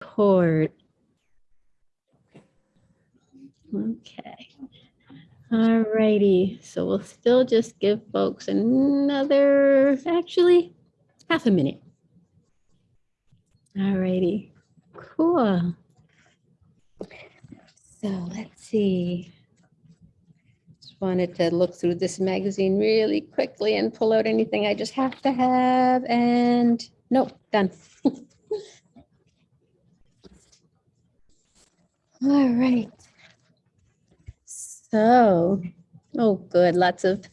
record. Okay. All righty. So we'll still just give folks another, actually, half a minute. All righty. Cool. So let's see. Just wanted to look through this magazine really quickly and pull out anything I just have to have and nope, done. All right. So, oh, good. Lots of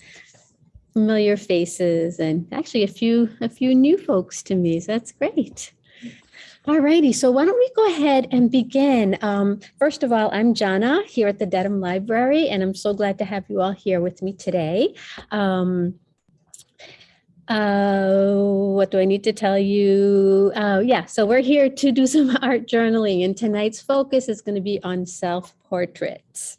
familiar faces and actually a few a few new folks to me. So that's great. All righty. So why don't we go ahead and begin? Um, first of all, I'm Jana here at the Dedham Library, and I'm so glad to have you all here with me today. Um, uh, what do I need to tell you? Uh, yeah, so we're here to do some art journaling and tonight's focus is going to be on self-portraits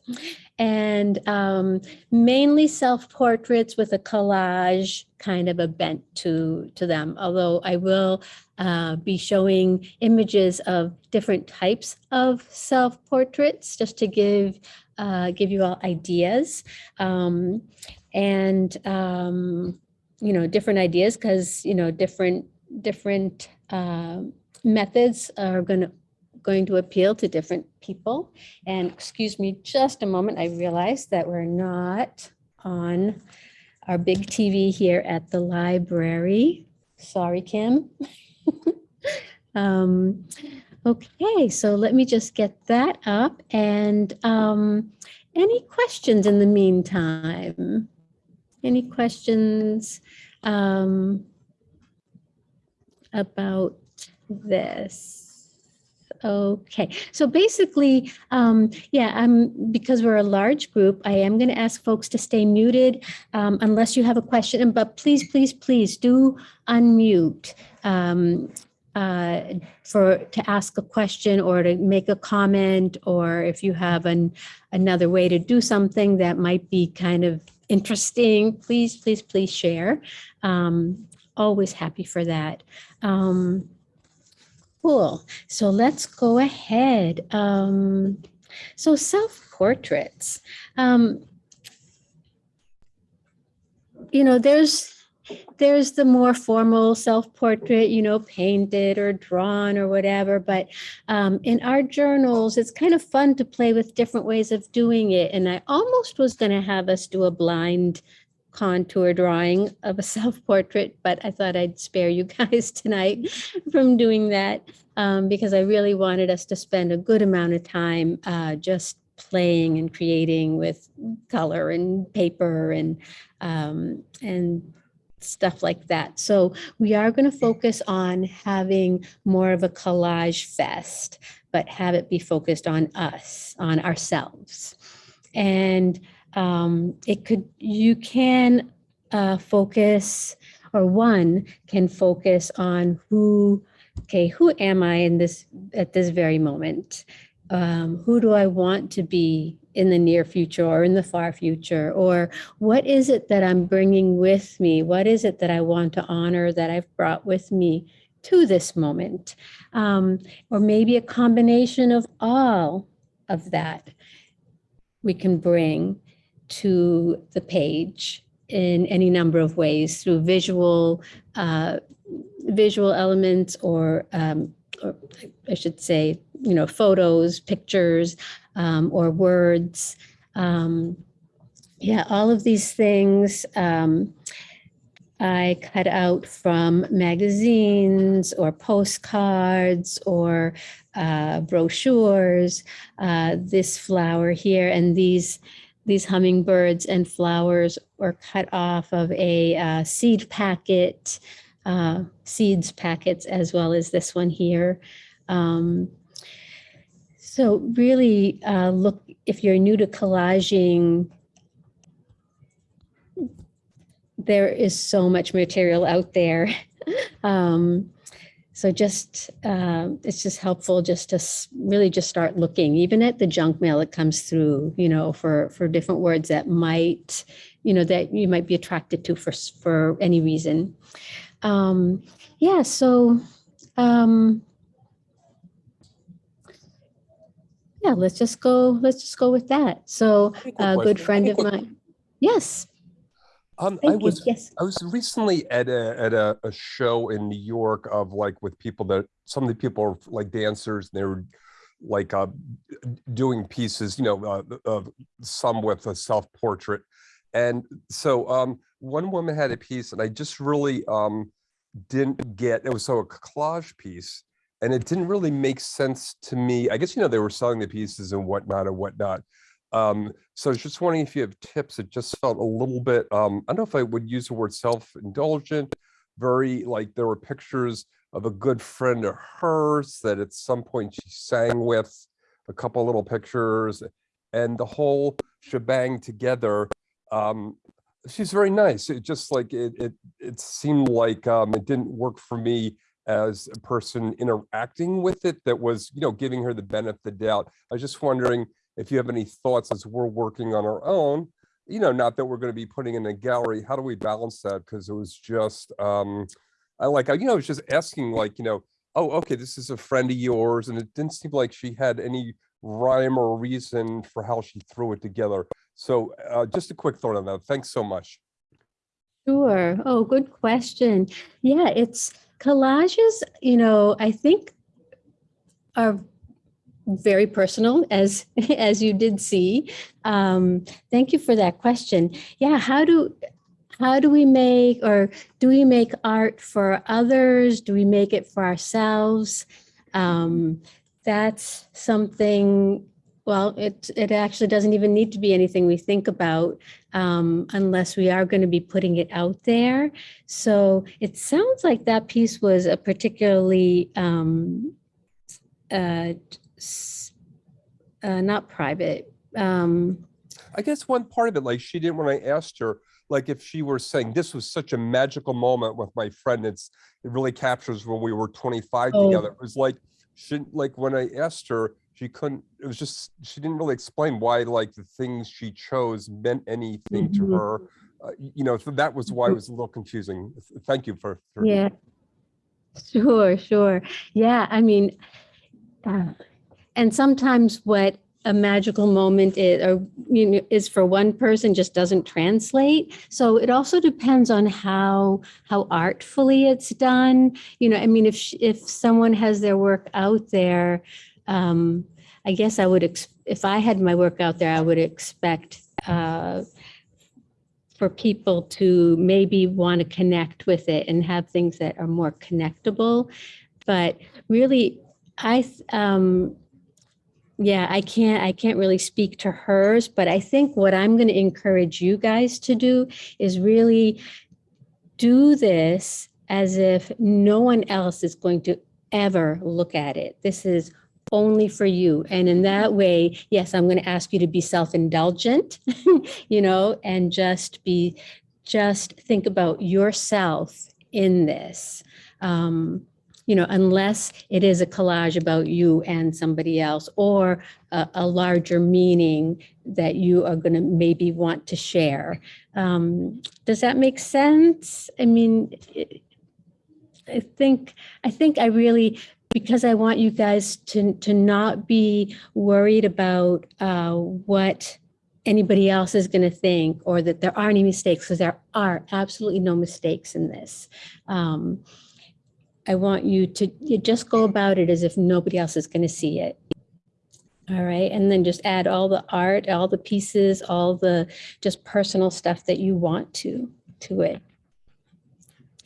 and um, mainly self-portraits with a collage kind of a bent to, to them. Although I will uh, be showing images of different types of self-portraits just to give, uh, give you all ideas. Um, and um, you know, different ideas because, you know, different, different uh, methods are going to going to appeal to different people. And excuse me just a moment, I realized that we're not on our big TV here at the library. Sorry, Kim. um, okay, so let me just get that up. And um, any questions in the meantime? Any questions um, about this? Okay, so basically, um, yeah, I'm because we're a large group, I am going to ask folks to stay muted um, unless you have a question. But please, please, please do unmute um, uh, for to ask a question or to make a comment, or if you have an another way to do something that might be kind of interesting, please, please, please share. Um, always happy for that. Um, cool. So let's go ahead. Um, so self-portraits. Um, you know, there's there's the more formal self-portrait, you know, painted or drawn or whatever. But um, in our journals, it's kind of fun to play with different ways of doing it. And I almost was going to have us do a blind contour drawing of a self-portrait, but I thought I'd spare you guys tonight from doing that um, because I really wanted us to spend a good amount of time uh, just playing and creating with color and paper and um, and stuff like that. So we are going to focus on having more of a collage fest, but have it be focused on us, on ourselves. And um, it could, you can uh, focus, or one can focus on who, okay, who am I in this, at this very moment? Um, who do I want to be in the near future or in the far future? Or what is it that I'm bringing with me? What is it that I want to honor that I've brought with me to this moment? Um, or maybe a combination of all of that we can bring to the page in any number of ways through visual uh, visual elements or, um, or I should say, you know, photos, pictures, um, or words. Um, yeah, all of these things um, I cut out from magazines or postcards or uh, brochures, uh, this flower here and these these hummingbirds and flowers were cut off of a uh, seed packet, uh, seeds packets, as well as this one here. Um, so really uh, look, if you're new to collaging, there is so much material out there. um, so just, uh, it's just helpful just to really just start looking, even at the junk mail that comes through, you know, for, for different words that might, you know, that you might be attracted to for, for any reason. Um, yeah, so um, yeah, let's just go, let's just go with that. So a good friend of mine. Yes, Um, I was Yes. I was recently at a at a, a show in New York of like with people that some of the people are like dancers and they were like uh doing pieces, you know, uh, of some with a self portrait. And so um one woman had a piece and I just really um didn't get it was so a collage piece and it didn't really make sense to me. I guess you know they were selling the pieces and whatnot and whatnot. Um, so I was just wondering if you have tips. It just felt a little bit, um, I don't know if I would use the word self-indulgent, very like there were pictures of a good friend of hers that at some point she sang with, a couple little pictures, and the whole shebang together. Um, she's very nice. It just like it it it seemed like um, it didn't work for me as a person interacting with it that was, you know, giving her the benefit of the doubt. I was just wondering if you have any thoughts as we're working on our own, you know, not that we're going to be putting in a gallery, how do we balance that? Because it was just, um, I like, you know, I was just asking like, you know, oh, okay, this is a friend of yours. And it didn't seem like she had any rhyme or reason for how she threw it together. So uh, just a quick thought on that. Thanks so much. Sure. Oh, good question. Yeah, it's collages, you know, I think are very personal as as you did see. Um, thank you for that question. Yeah, how do how do we make or do we make art for others? Do we make it for ourselves? Um, that's something well, it it actually doesn't even need to be anything we think about um, unless we are going to be putting it out there. So it sounds like that piece was a particularly um, uh, uh, not private. Um, I guess one part of it, like she didn't, when I asked her, like if she were saying this was such a magical moment with my friend, it's, it really captures when we were 25 Oh. together. It was like, she, like when I asked her, she couldn't, it was just, she didn't really explain why like the things she chose meant anything to Mhm. her. Uh, you know, so that was why it was a little confusing. Thank you for. for- yeah. Sure, sure. Yeah, I mean, uh, and sometimes what a magical moment is, or you know, is for one person just doesn't translate. So it also depends on how how artfully it's done. You know, I mean, if if someone has their work out there, um, I guess I would. If I had my work out there, I would expect. Uh, for people to maybe want to connect with it and have things that are more connectable. But really, I, um, yeah, I can't, I can't really speak to hers, but I think what I'm going to encourage you guys to do is really do this as if no one else is going to ever look at it. This is only for you. And in that way, yes, I'm going to ask you to be self-indulgent, you know, and just be, just think about yourself in this. Um, you know, unless it is a collage about you and somebody else or a, a larger meaning that you are going to maybe want to share. Um, does that make sense? I mean, it- I think, I think I really, because I want you guys to, to not be worried about uh, what anybody else is going to think or that there are any mistakes, because there are absolutely no mistakes in this. Um, I want you to you just go about it as if nobody else is going to see it. All right. And then just add all the art, all the pieces, all the just personal stuff that you want to to it.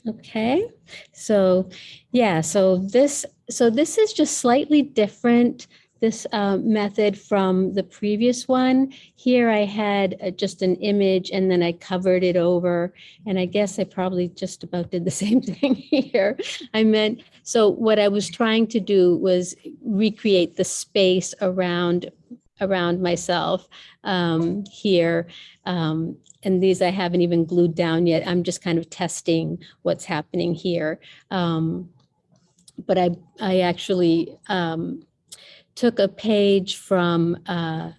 Okay. So yeah, so this so this is just slightly different this uh, method from the previous one. Here I had uh, just an image and then I covered it over. And I guess I probably just about did the same thing here. I meant, so what I was trying to do was recreate the space around around myself um, here. Um, and these I haven't even glued down yet. I'm just kind of testing what's happening here. Um, but I, I actually um, took a page from uh,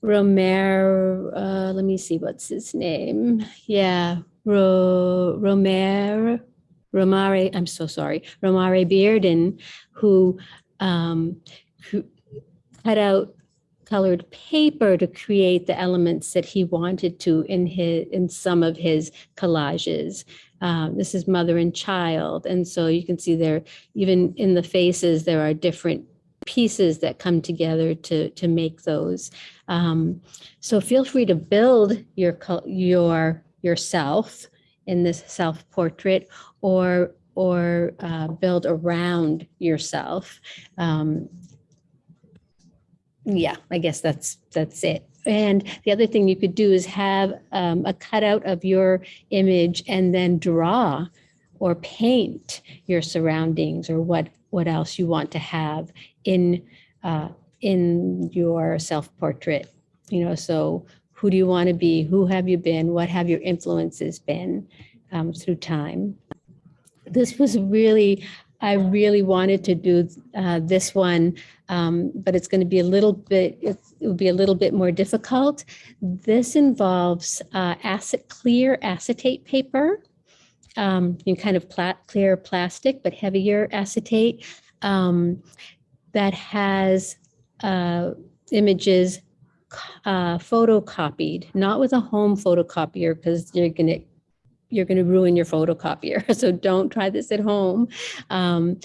Romer, uh, let me see, what's his name? Yeah, Ro, Romer, Romare, I'm so sorry, Romare Bearden, who, um, who, cut out colored paper to create the elements that he wanted to in his in some of his collages. Um, this is mother and child, and so you can see there, even in the faces, there are different pieces that come together to to make those. Um, so feel free to build your your yourself in this self portrait, or or uh, build around yourself. Um, yeah, I guess that's that's it. And the other thing you could do is have um, a cutout of your image and then draw or paint your surroundings or what what else you want to have in uh, in your self portrait. You know, so who do you want to be? Who have you been? What have your influences been um, through time? This was really I really wanted to do uh, this one, um, but it's going to be a little bit, it will be a little bit more difficult. This involves uh, acid, clear acetate paper, um, kind of pla clear plastic, but heavier acetate um, that has uh, images uh, photocopied, not with a home photocopier because you're going to you're going to ruin your photocopier. So don't try this at home. Um,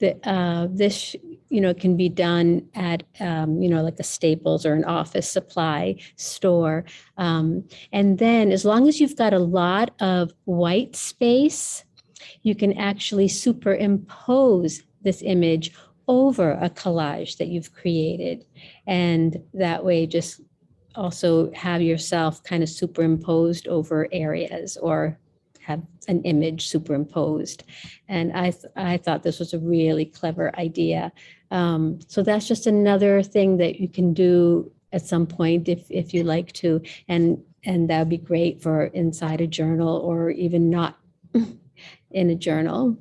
the, uh, this, you know, can be done at, um, you know, like a Staples or an office supply store. Um, and then as long as you've got a lot of white space, you can actually superimpose this image over a collage that you've created. And that way just also have yourself kind of superimposed over areas or have an image superimposed. And I, th- I thought this was a really clever idea. Um, so that's just another thing that you can do at some point if, if you like to. And, and that would be great for inside a journal or even not in a journal.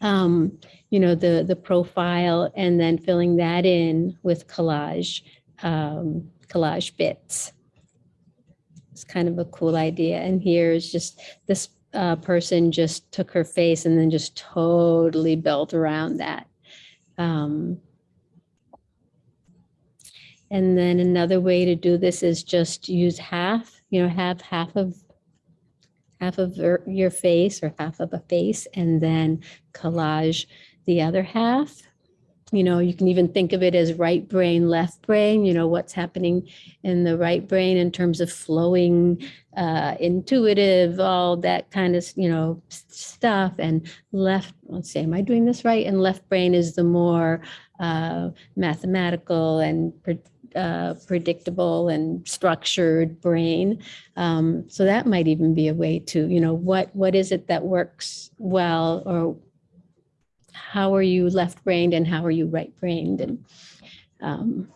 Um, you know, the, the profile and then filling that in with collage, um, collage bits. It's kind of a cool idea. And here's just this uh, person just took her face and then just totally built around that. Um, and then another way to do this is just use half, you know, have half of half of your face or half of a face and then collage the other half. You know, you can even think of it as right brain, left brain, you know, what's happening in the right brain in terms of flowing, uh, intuitive, all that kind of, you know, stuff. And left, let's see, am I doing this right? And left brain is the more uh, mathematical and uh, predictable and structured brain. Um, so that might even be a way to, you know, what what is it that works well or how are you left brained and how are you right brained and um,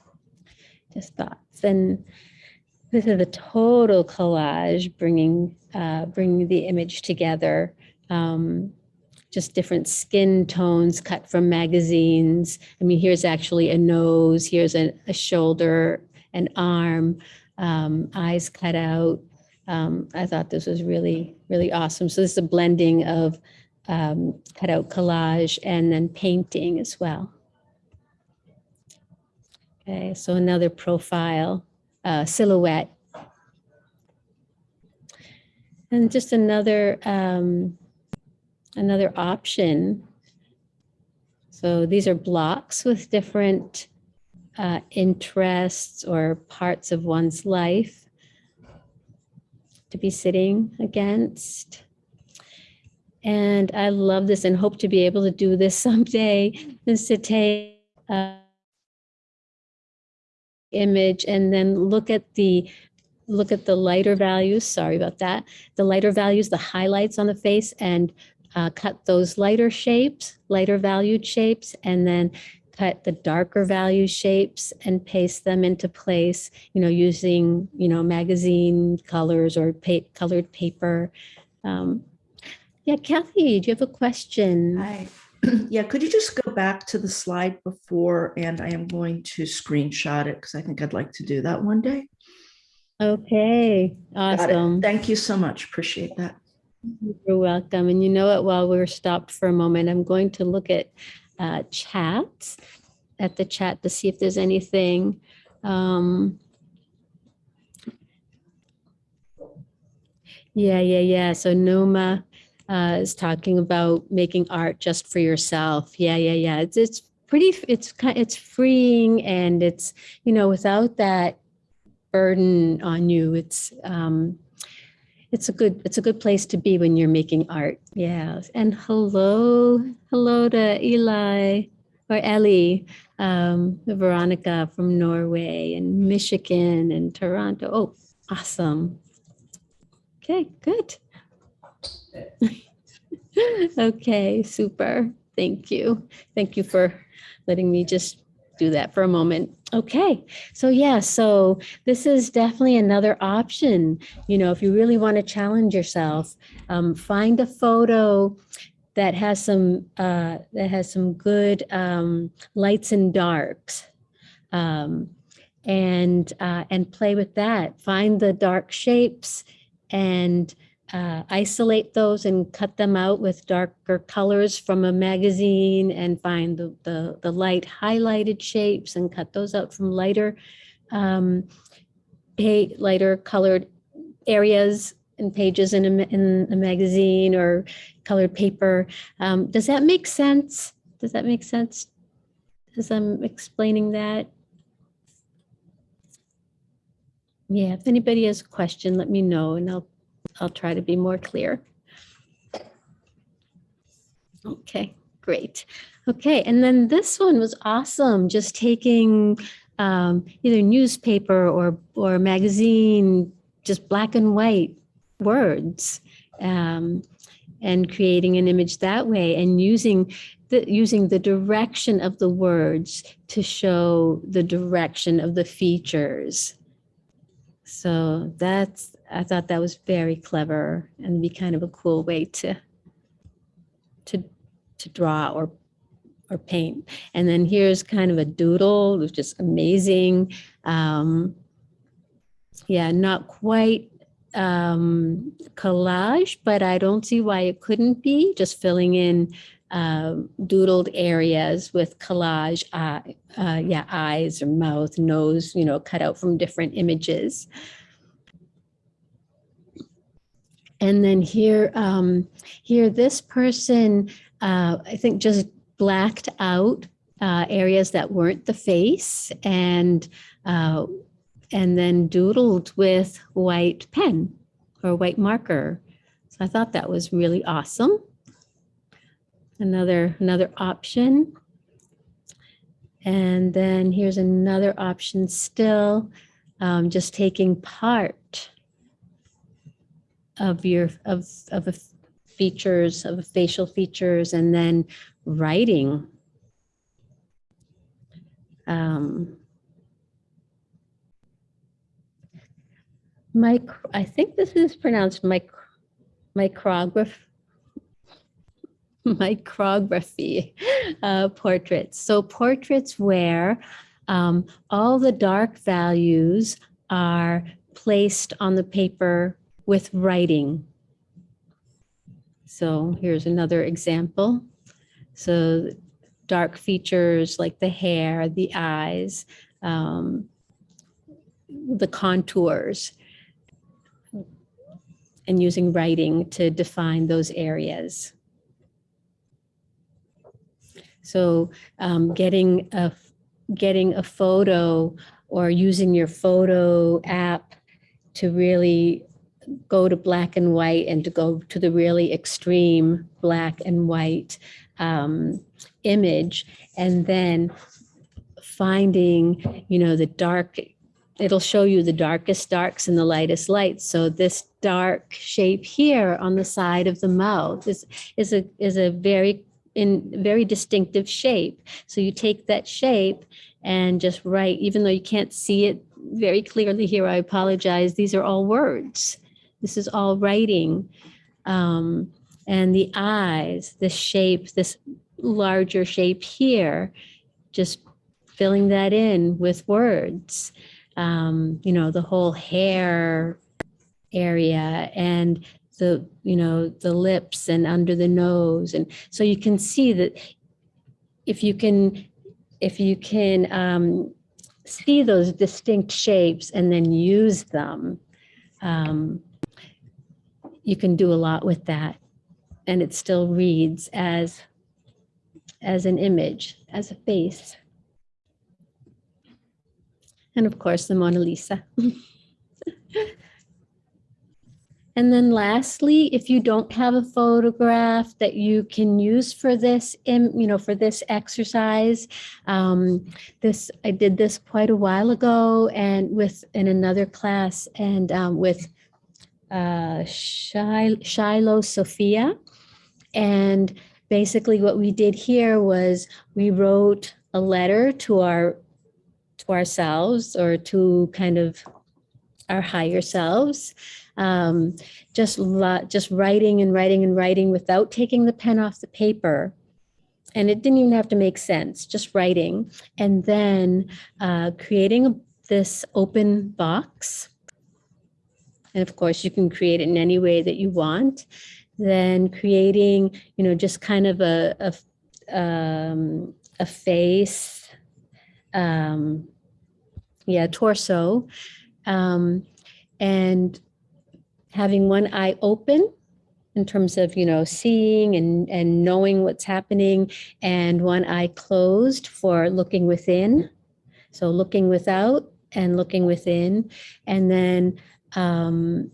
just thoughts. And this is a total collage bringing uh, bringing the image together um, just different skin tones cut from magazines. I mean here's actually a nose here's a, a shoulder an arm um, eyes cut out. Um, i thought this was really really awesome. So this is a blending of um, cutout collage and then painting as well. Okay, so another profile, uh, silhouette. And just another, um, another option. So these are blocks with different uh, interests or parts of one's life to be sitting against. And I love this and hope to be able to do this someday, is to take a image and then look at the look at the lighter values. Sorry about that. The lighter values, the highlights on the face, and uh, cut those lighter shapes, lighter valued shapes, and then cut the darker value shapes and paste them into place. You know, using you know magazine colors or pa- colored paper. Um, yeah, Kathy, do you have a question? Hi. Yeah, could you just go back to the slide before and I am going to screenshot it because I think I'd like to do that one day. Okay, awesome. Thank you so much. Appreciate that. You're welcome. And you know what, while we're stopped for a moment, I'm going to look at uh, chats. at the chat to see if there's anything. Um, yeah, yeah, yeah. So Noma uh, is talking about making art just for yourself. Yeah, yeah, yeah. It's it's pretty. It's kind. It's freeing, and it's you know without that burden on you. It's um, it's a good it's a good place to be when you're making art. Yeah. And hello, hello to Eli or Ellie, um, Veronica from Norway and Michigan and Toronto. Oh, awesome. Okay, good. okay, super. Thank you. Thank you for letting me just do that for a moment. Okay, so yeah, so this is definitely another option. You know, if you really want to challenge yourself, um, find a photo that has some uh, that has some good um, lights and darks, um, and uh, and play with that. Find the dark shapes and uh, isolate those and cut them out with darker colors from a magazine and find the, the, the light highlighted shapes and cut those out from lighter, um, lighter colored areas and pages in a, in a magazine or colored paper. Um, does that make sense? Does that make sense? As I'm explaining that? Yeah, if anybody has a question, let me know and I'll I'll try to be more clear. Okay, great. Okay, and then this one was awesome, just taking um, either newspaper or, or magazine, just black and white words, um, and creating an image that way and using the, using the direction of the words to show the direction of the features. So that's, I thought that was very clever and be kind of a cool way to, to, to draw or, or paint. And then here's kind of a doodle, which is amazing. Um, yeah, not quite um, collage, but I don't see why it couldn't be, just filling in um, doodled areas with collage, uh, uh, yeah, eyes or mouth, nose, you know, cut out from different images. And then here, um, here, this person, uh, I think just blacked out uh, areas that weren't the face and uh, and then doodled with white pen or white marker. So I thought that was really awesome. Another another option. And then here's another option still, um, just taking part of your of of a features of facial features and then writing. Um, I think this is pronounced mic, micrograph, micrography uh, portraits. So portraits where um, all the dark values are placed on the paper with writing. So here's another example. So dark features like the hair, the eyes, um, the contours, and using writing to define those areas. So um, getting a getting a photo or using your photo app to really go to black and white and to go to the really extreme black and white um, image. And then finding you know the dark it'll show you the darkest darks and the lightest lights. So this dark shape here on the side of the mouth is is a is a very in very distinctive shape. So you take that shape and just write even though you can't see it very clearly here i apologize these are all words this is all writing. Um, and the eyes, the shape, this larger shape here, just filling that in with words. Um, you know, the whole hair area and the, you know, the lips and under the nose. And so you can see that if you can if you can um, see those distinct shapes and then use them, um, you can do a lot with that. And it still reads as, as an image, as a face. And of course, the Mona Lisa. And then lastly, if you don't have a photograph that you can use for this, you know, for this exercise, um, this, I did this quite a while ago and with, in another class and um, with uh, Shil- Shiloh Sophia. And basically what we did here was we wrote a letter to our, to ourselves or to kind of our higher selves um, just just writing and writing and writing without taking the pen off the paper. And it didn't even have to make sense, just writing. And then uh, creating this open box. And of course, you can create it in any way that you want. Then creating, you know, just kind of a um, a face, um, yeah, torso. Um, and having one eye open in terms of, you know, seeing and, and knowing what's happening and one eye closed for looking within. So looking without and looking within and then, um,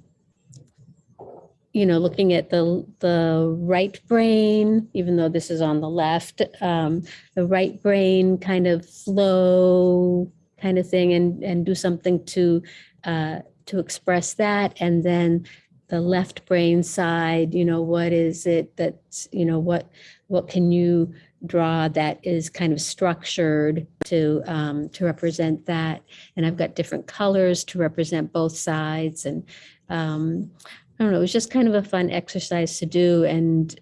you know, looking at the, the right brain, even though this is on the left, um, the right brain kind of flow kind of thing and, and do something to, uh, to express that. And then the left brain side, you know, what is it that's, you know, what, what can you draw that is kind of structured to, um, to represent that? And I've got different colors to represent both sides and, um, I don't know, it was just kind of a fun exercise to do and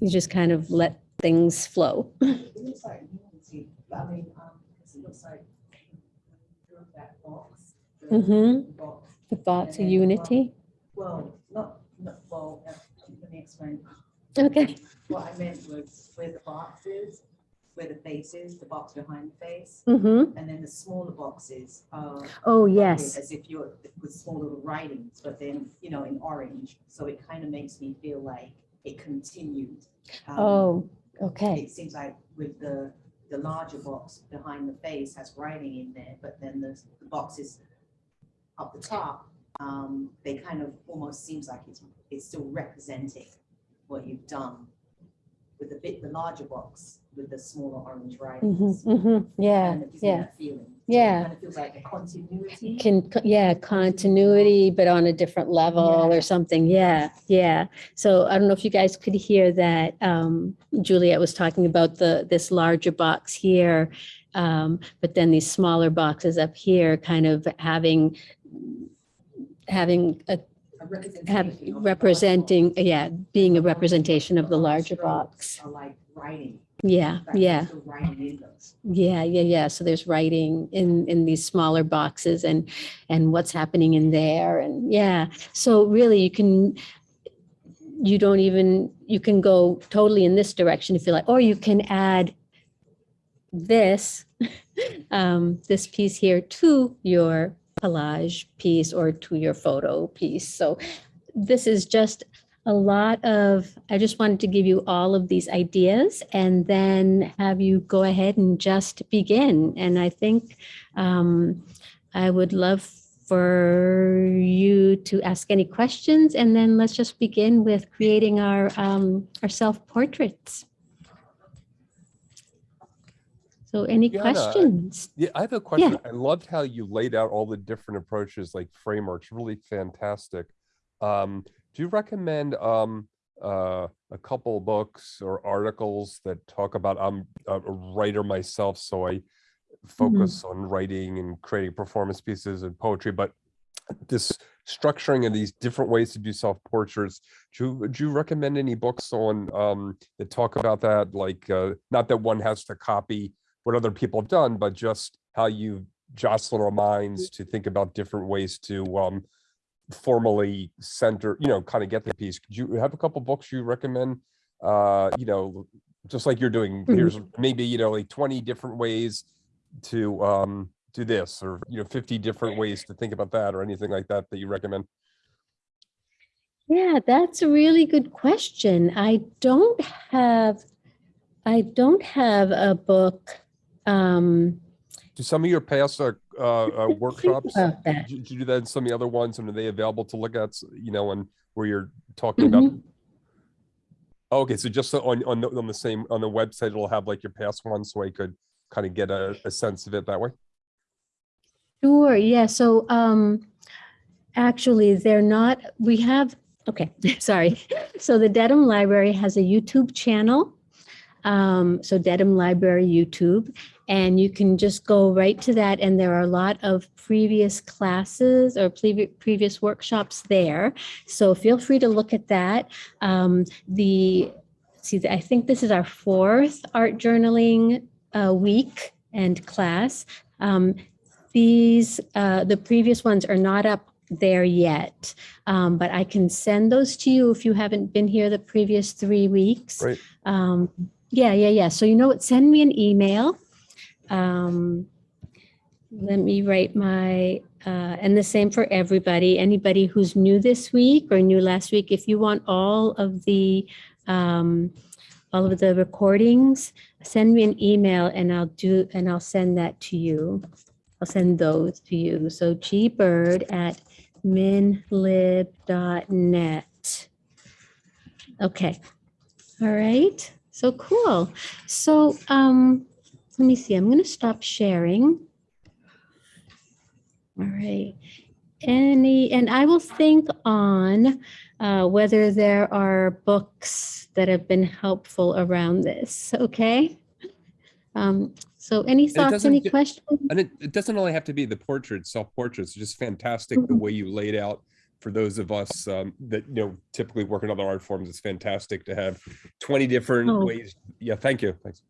you just kind of let things flow. It looks like unity, but I mean, um, 'cause it looks like through that box. the box. The thoughts of unity. Well, not, not, well, let me explain. Okay. What I meant was where the box is, where the face is, the box behind the face, Mm-hmm. and then the smaller boxes are. Oh, yes. As if you're with small little writings, but then, you know, in orange, so it kind of makes me feel like it continued. Um, Oh, okay. It seems like with the, the larger box behind the face has writing in there, but then the, the boxes up the top, um, they kind of almost seems like it's, it's still representing what you've done with the bit, the larger box with the smaller orange writings. Mm-hmm, mm-hmm. Yeah, Kind of gives yeah. feeling. So it Yeah. Kind of feels like a continuity. Can, yeah, continuity, but on a different level Yeah. or something. Yeah, yeah. So I don't know if you guys could hear that. Um, Juliet was talking about the, this larger box here. Um, but then these smaller boxes up here kind of having, having a, representation have of the representing, yeah, being a representation of the larger strokes box. Are like writing. Yeah, fact, yeah. Writing in those. Yeah, yeah, yeah. So there's writing in in these smaller boxes and and what's happening in there and yeah. So really you can you don't even you can go totally in this direction if you like or you can add this um this piece here to your collage piece or to your photo piece. So this is just a lot of, I just wanted to give you all of these ideas and then have you go ahead and just begin. And I think um, I would love for you to ask any questions and then let's just begin with creating our, um, our self-portraits. So any Yeah, I- questions? Yeah, I have a question. I loved how you laid out all the different approaches, like frameworks, really fantastic. Um, do you recommend um uh a couple books or articles that talk about I'm a writer myself, so I focus on writing and creating performance pieces and poetry, but this structuring of these different ways to do self-portraits, do you, would you recommend any books on um that talk about that? Like uh not that one has to copy what other people have done, but just how you jostle our minds to think about different ways to um formally center, you know, kind of get the piece. Could you have a couple books you recommend? Uh, you know, just like you're doing, Mhm. here's maybe, you know, like twenty different ways to um do this, or, you know, fifty different ways to think about that, or anything like that that you recommend? Yeah, that's a really good question. I don't have, I don't have a book. Um, Do some of your past uh, uh, workshops, about that. did you do that in some of the other ones, and are they available to look at, you know, and where you're talking about? Mhm. Okay, so just on, on, the- on the same, on the website, it'll have like your past ones, so I could kind of get a, a sense of it that way? Sure, yeah, so um actually they're not, we have, okay, sorry. So the Dedham Library has a YouTube channel. Um, so Dedham Library YouTube, and you can just go right to that and there are a lot of previous classes or previ- previous workshops there. So feel free to look at that. Um, the, see, I think this is our fourth art journaling uh, week and class. Um, these, uh, the previous ones are not up there yet, um, but I can send those to you if you haven't been here the previous three weeks. Right. Um, yeah, yeah, yeah. So you know what? Send me an email. Um, let me write my, uh, and the same for everybody. Anybody who's new this week or new last week, if you want all of the, um, all of the recordings, send me an email and I'll do, and I'll send that to you. I'll send those to you. So gbird at minlib.net. Okay. All right. So cool. So um, let me see. I'm going to stop sharing. All right. Any, and I will think on uh, whether there are books that have been helpful around this. Okay. Um, so any thoughts, any ju- questions? And it, it doesn't only have to be the portraits, self-portraits, just fantastic the Mhm. way you laid out for those of us um, that, you know, typically work in other art forms. It's fantastic to have 20 different Oh. ways. Yeah, thank you. Thanks.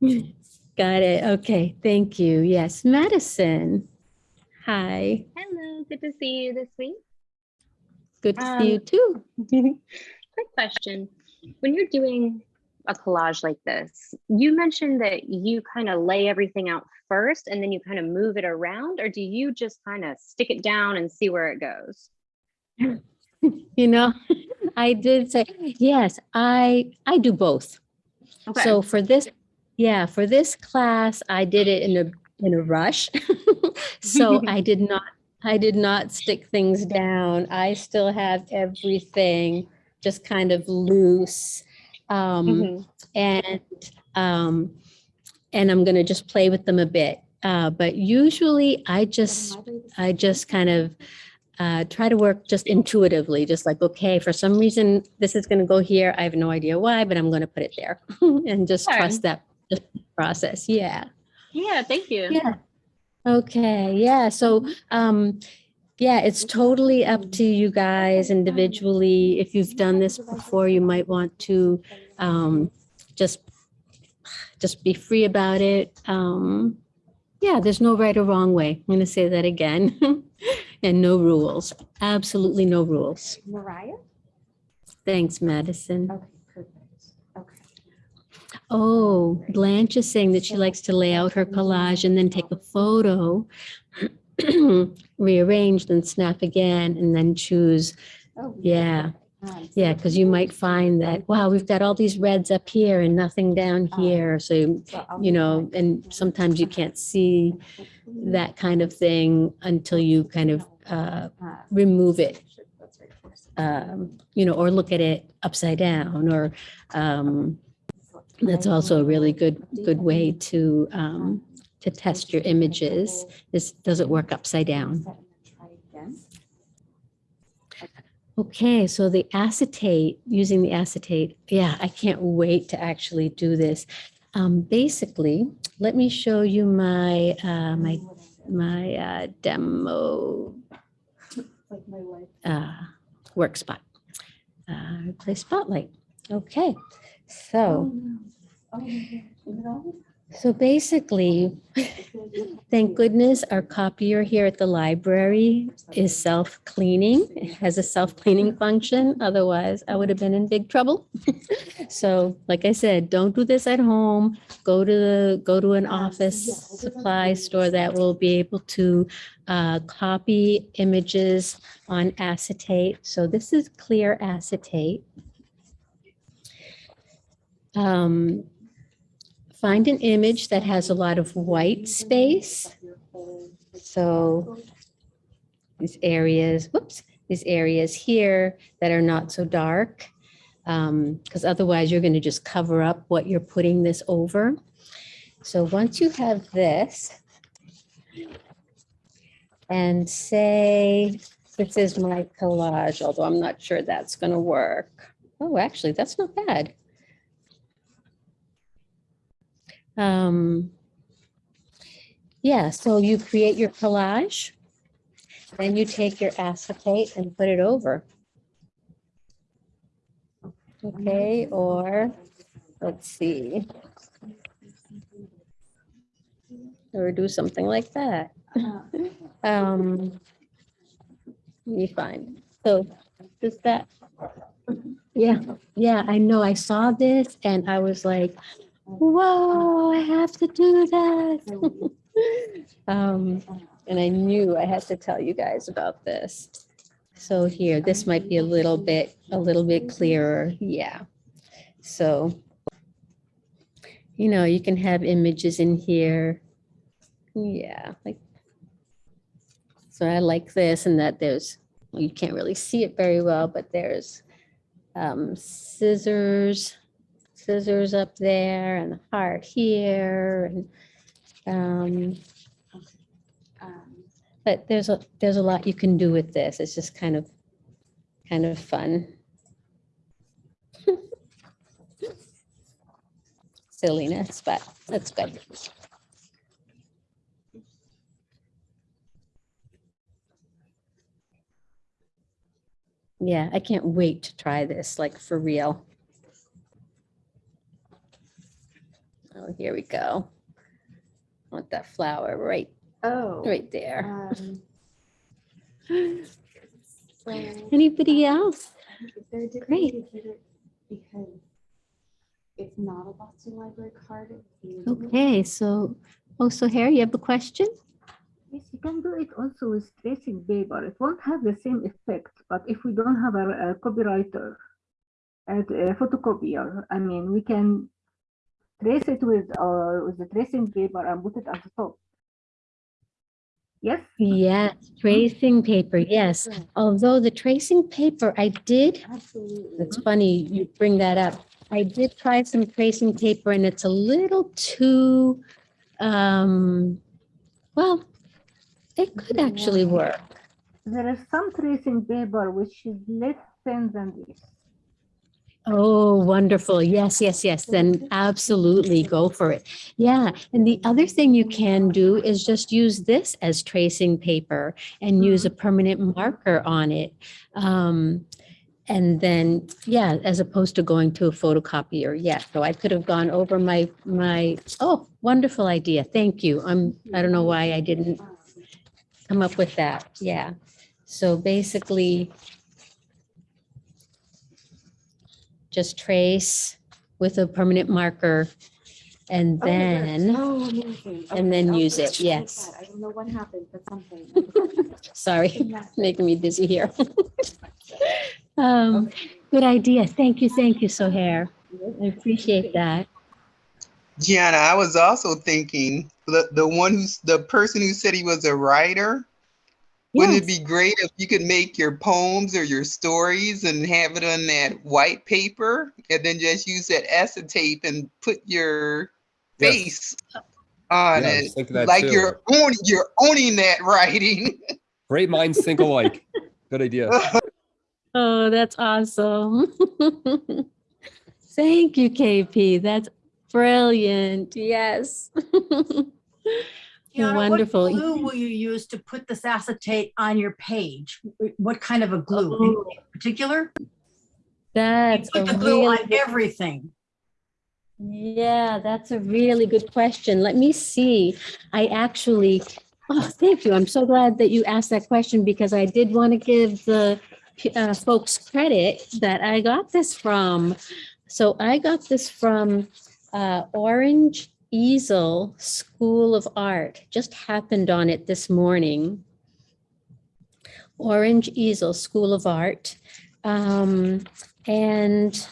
Got it. Okay. Thank you. Yes. Madison. Hi. Hello, good to see you this week. Good to see you Um, too. Quick question. When you're doing a collage like this, you mentioned that you kind of lay everything out first and then you kind of move it around, or do you just kind of stick it down and see where it goes? You know, I did say, yes, I, I do both. Okay. So for this, yeah, for this class, I did it in a, in a rush. So I did not, I did not stick things down. I still have everything just kind of loose. Um, Mhm. and um, and I'm gonna just play with them a bit. Uh, but usually I just I just kind of uh, try to work just intuitively, just like okay, for some reason this is gonna go here. I have no idea why, but I'm gonna put it there and just Sure. trust that just process. Yeah. Yeah, thank you. Yeah. Okay, yeah, so, um, yeah, it's totally up to you guys individually. If you've done this before, you might want to, um, just, just be free about it. Um, yeah, there's no right or wrong way. I'm gonna say that again. And no rules, absolutely no rules. Mariah? Thanks, Madison. Okay. Oh, Blanche is saying that she likes to lay out her collage and then take a photo, rearrange, then snap again, and then choose. Oh, Yeah, yeah, because you might find that, wow, we've got all these reds up here and nothing down here. So, you so I'll you make know, and sometimes you can't see that kind of thing until you kind of uh, Uh, remove it, that's right, of course. um, you know, or look at it upside down or um, that's also a really good, good way to, um, to test your images is, does it work upside down? Okay, so the acetate, using the acetate, yeah, I can't wait to actually do this. Um, basically, let me show you my, uh, my, my, uh, demo, uh, work spot. Uh, replace spotlight. Okay, so. So basically, Thank goodness our copier here at the library is self-cleaning. It has a self-cleaning function. Otherwise, I would have been in big trouble. So like I said, don't do this at home. Go to, the go to an office supply store that will be able to uh, copy images on acetate. So this is clear acetate. Um, Find an image that has a lot of white space. So these areas, whoops, these areas here that are not so dark. Because otherwise you're going to just cover up what you're putting this over. So once you have this, and say, this is my collage, although I'm not sure that's going to work. Oh, actually, that's not bad. Um, yeah, so you create your collage, then you take your acetate and put it over. Okay, or let's see. Or do something like that. Um, let me find, so does that? Yeah, yeah, I know, I saw this and I was like, whoa, I have to do that. Um, and I knew I had to tell you guys about this. So here, this might be a little bit, a little bit clearer, yeah. So, you know, you can have images in here. Yeah, like. So I like this and that there's, you can't really see it very well, but there's um, scissors, scissors up there and the heart here and um, but there's a, there's a lot you can do with this. It's just kind of, kind of fun. Silliness, but that's good. Yeah, I can't wait to try this, like for real. Oh, here we go. I Want that flower right, Oh. right there. um, So. Anybody else? Is there different Great. way to get it? Because it's not a Boston Library card. it's usable. Okay, so, oh, so Harry, you have a question? Yes, you can do it also with tracing paper. It won't have the same effect, but if we don't have a, a copywriter and a photocopier, I mean, we can trace it with uh, with the tracing paper and put it at the top. Yes. Yes, tracing paper, yes. Although the tracing paper, I did, Absolutely. it's funny you bring that up. I did try some tracing paper and it's a little too, um, well, it could actually work. There is some tracing paper which is less thin than this. Oh, wonderful. Yes, yes, yes. Then absolutely go for it. Yeah. And the other thing you can do is just use this as tracing paper and use a permanent marker on it. Um, and then, yeah, as opposed to going to a photocopier. Yeah. So I could have gone over my, my, oh, wonderful idea. Thank you. I'm, I don't know why I didn't come up with that. Yeah. So basically, just trace with a permanent marker and oh, that's then, so amazing. and then Okay, use it, put like yes. that. I don't know what happened, but something. sorry, making me dizzy here. Um, good idea. Thank you, thank you, Sohair. I appreciate that. Gianna, I was also thinking the the one who's the person who said he was a writer. Wouldn't it be great if you could make your poems or your stories and have it on that white paper and then just use that acetate and put your Yes. face on Yeah, it? was thinking that Like too. you're owning you're owning that writing. Great minds think alike. Good idea. Oh, that's awesome. Thank you, KP. That's brilliant. Yes. Gianna, Wonderful. What glue will you use to put this acetate on your page? What kind of a glue? Anything in particular? You That's a Put the glue on really, everything. Yeah, that's a really good question. Let me see. I actually, oh, thank you. I'm so glad that you asked that question because I did want to give the uh, folks credit that I got this from. So I got this from uh, Orange Easel School of Art. Just happened on it this morning. Orange Easel School of Art. Um, and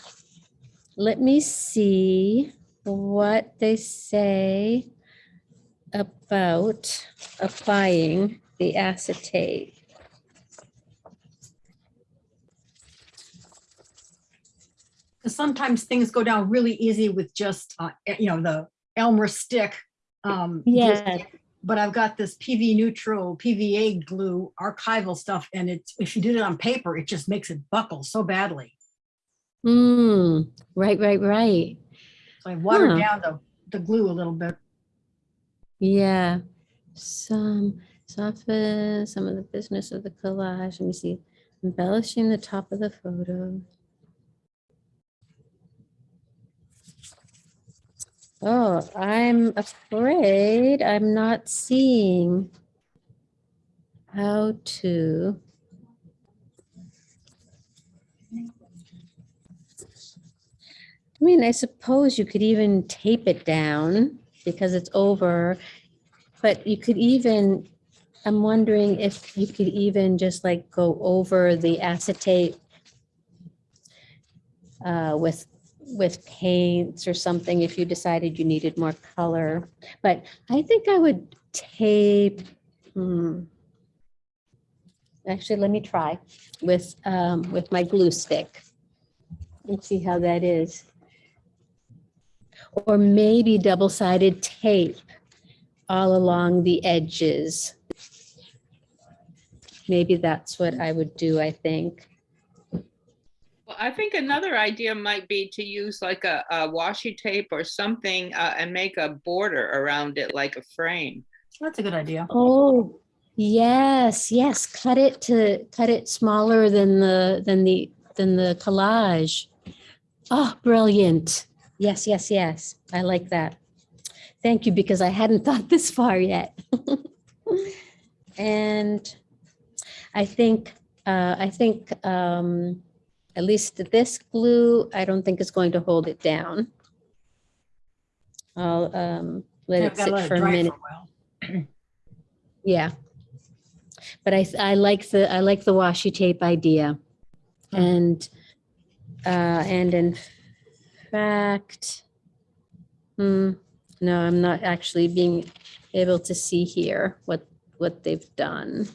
let me see what they say about applying the acetate. Sometimes things go down really easy with just, uh, you know, the Elmer stick. um, just- Yeah. But I've got this PV neutral, PVA glue archival stuff, and it's, if you did it on paper, it just makes it buckle so badly. Hmm, right, right, right. So I watered Huh. down the, the glue a little bit. Yeah. Some soften some of the business of the collage. Let me see. Embellishing the top of the photo. Oh, I'm afraid I'm not seeing how to. I mean, I suppose you could even tape it down because it's over. But you could even, I'm wondering if you could even just like go over the acetate uh, with, with paints or something if you decided you needed more color. But I think I would tape, hmm. Actually, let me try with, um, with my glue stick. Let's see how that is. Or maybe double-sided tape all along the edges. Maybe that's what I would do, I think. Well, I think another idea might be to use like a, a washi tape or something uh, and make a border around it like a frame. That's a good idea. Oh, yes, yes, cut it to, cut it smaller than the, than the, than the collage. Oh, brilliant. Yes, yes, yes. I like that. Thank you, because I hadn't thought this far yet. And I think, uh, I think, um, at least this glue, I don't think is going to hold it down. I'll, um, let Yeah, it sit let it for a dry minute. while. Yeah. But I, I like the, I like the washi tape idea. And, uh, and in fact, hmm, no, I'm not actually being able to see here what, what they've done.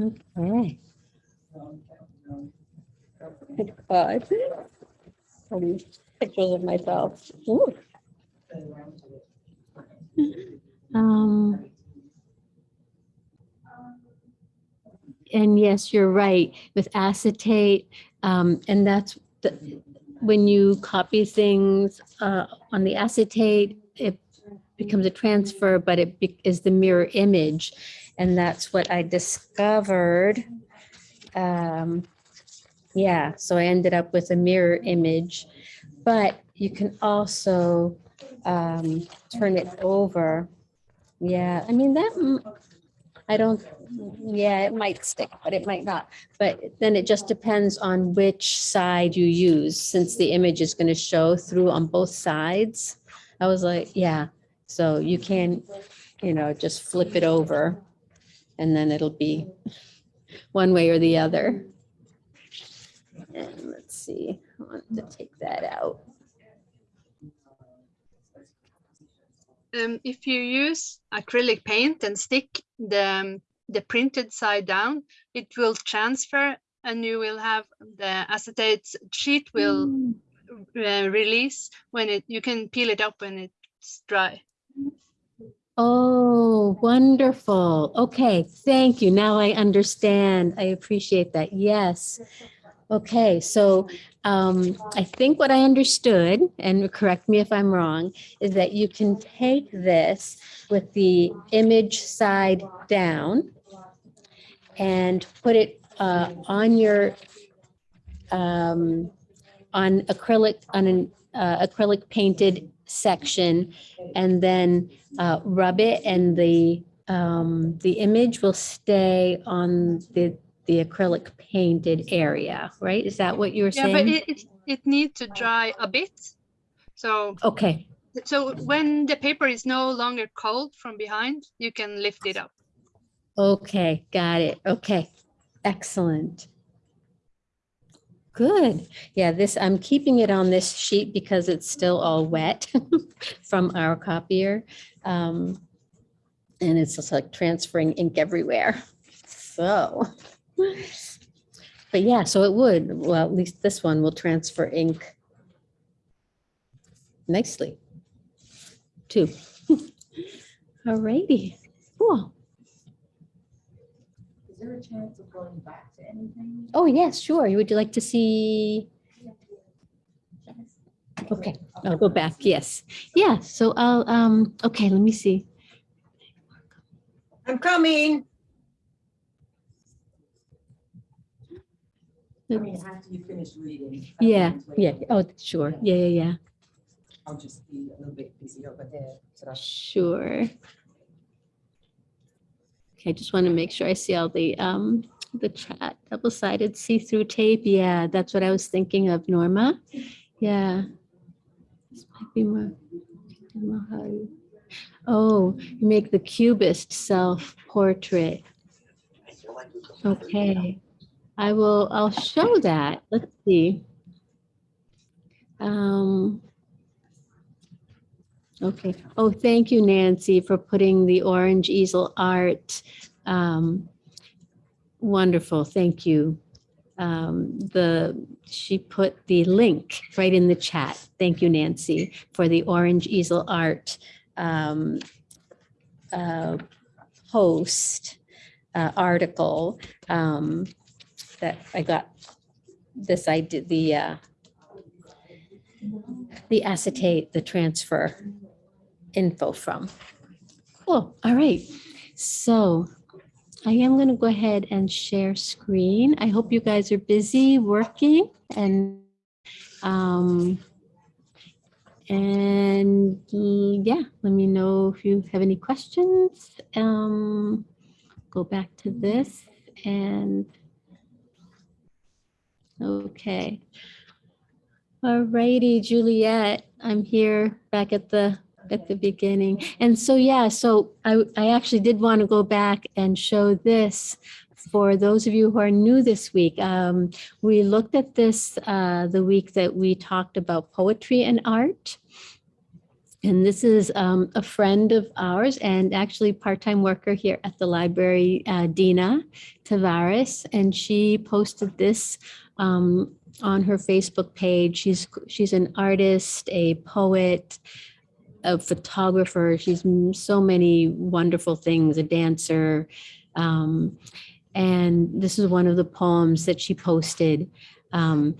Okay. Good God. These pictures of myself. Ooh. Um. And yes, you're right, with acetate, um, and that's the, when you copy things, uh, on the acetate, it becomes a transfer, but it is the mirror image. And that's what I discovered. Um, yeah, so I ended up with a mirror image, but you can also um, turn it over. Yeah, I mean, that, I don't, yeah, it might stick, but it might not. But then it just depends on which side you use, since the image is going to show through on both sides. I was like, yeah, so you can, you know, just flip it over and then it'll be one way or the other. And let's see, I want to take that out. um, if you use acrylic paint and stick the, um, the printed side down, it will transfer and you will have the acetate sheet will Mm. uh, release when it, you can peel it up when it's dry. Oh, wonderful. Okay, thank you. Now I understand. I appreciate that. Yes. Okay, so um, I think what I understood, and correct me if I'm wrong, is that you can take this with the image side down and put it uh, on your um, on acrylic on an uh, acrylic painted section and then uh, rub it and the um, the image will stay on the the acrylic painted area, right? Is that what you were Yeah, but it, it, it needs to dry a bit. So, Okay, so when the paper is no longer cold from behind, you can lift it up. okay, got it. Okay, excellent. Good. Yeah, this, I'm keeping it on this sheet because it's still all wet from our copier. Um, And it's just like transferring ink everywhere. So, but yeah, so it would, well, at least this one will transfer ink nicely too. Alrighty, cool. Is there a chance of going back to anything? Oh, yes, sure. You would you like to see? Okay, I'll go back. Yes. Yeah, so I'll, um, okay, let me see. I'm coming. I mean, after you finish reading. Yeah, yeah. Oh, sure. Yeah, yeah, yeah. I'll just be a little bit busy over there. so Sure. Okay, I just want to make sure I see all the, um, the chat, double-sided see-through tape. Yeah, that's what I was thinking of, Norma. Yeah. This might be more. Oh, you make the cubist self-portrait. Okay, I will, I'll show that. Let's see. Um, Okay. Oh, thank you, Nancy, for putting the orange easel art. Um, Wonderful, thank you. Um, The, she put the link right in the chat. Thank you, Nancy, for the orange easel art um, uh, post uh, article um, that I got this, I did the uh, the acetate, the transfer info from. Cool, all right. So I am going to go ahead and share screen. I hope you guys are busy working and um, and yeah, let me know if you have any questions. Um, go back to this and okay. All righty, Juliet, I'm here back at the, at the beginning. And so, yeah, so I, I actually did want to go back and show this for those of you who are new this week. Um, we looked at this uh, the week that we talked about poetry and art. And this is um, a friend of ours and actually part-time worker here at the library, uh, Dina Tavares, and she posted this um, on her Facebook page. She's she's an artist, a poet, a photographer. She's so many wonderful things, a dancer. Um, and this is one of the poems that she posted. Um,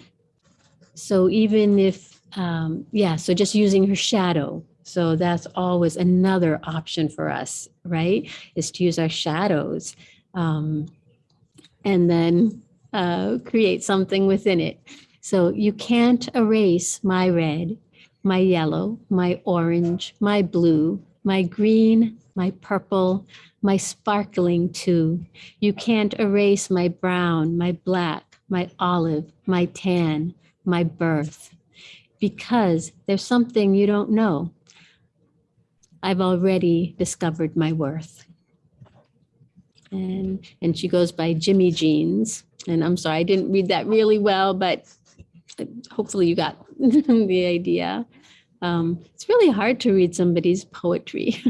so even if, um, yeah, so just using her shadow. So that's always another option for us, right? Is to use our shadows. Um, and then uh, create something within it. So you can't erase my red, my yellow, my orange, my blue, my green, my purple, my sparkling too. You can't erase my brown, my black, my olive, my tan, my birth, because there's something you don't know. I've already discovered my worth. And, and she goes by Jimmy Jeans. And I'm sorry, I didn't read that really well, but hopefully you got the idea. Um, it's really hard to read somebody's poetry.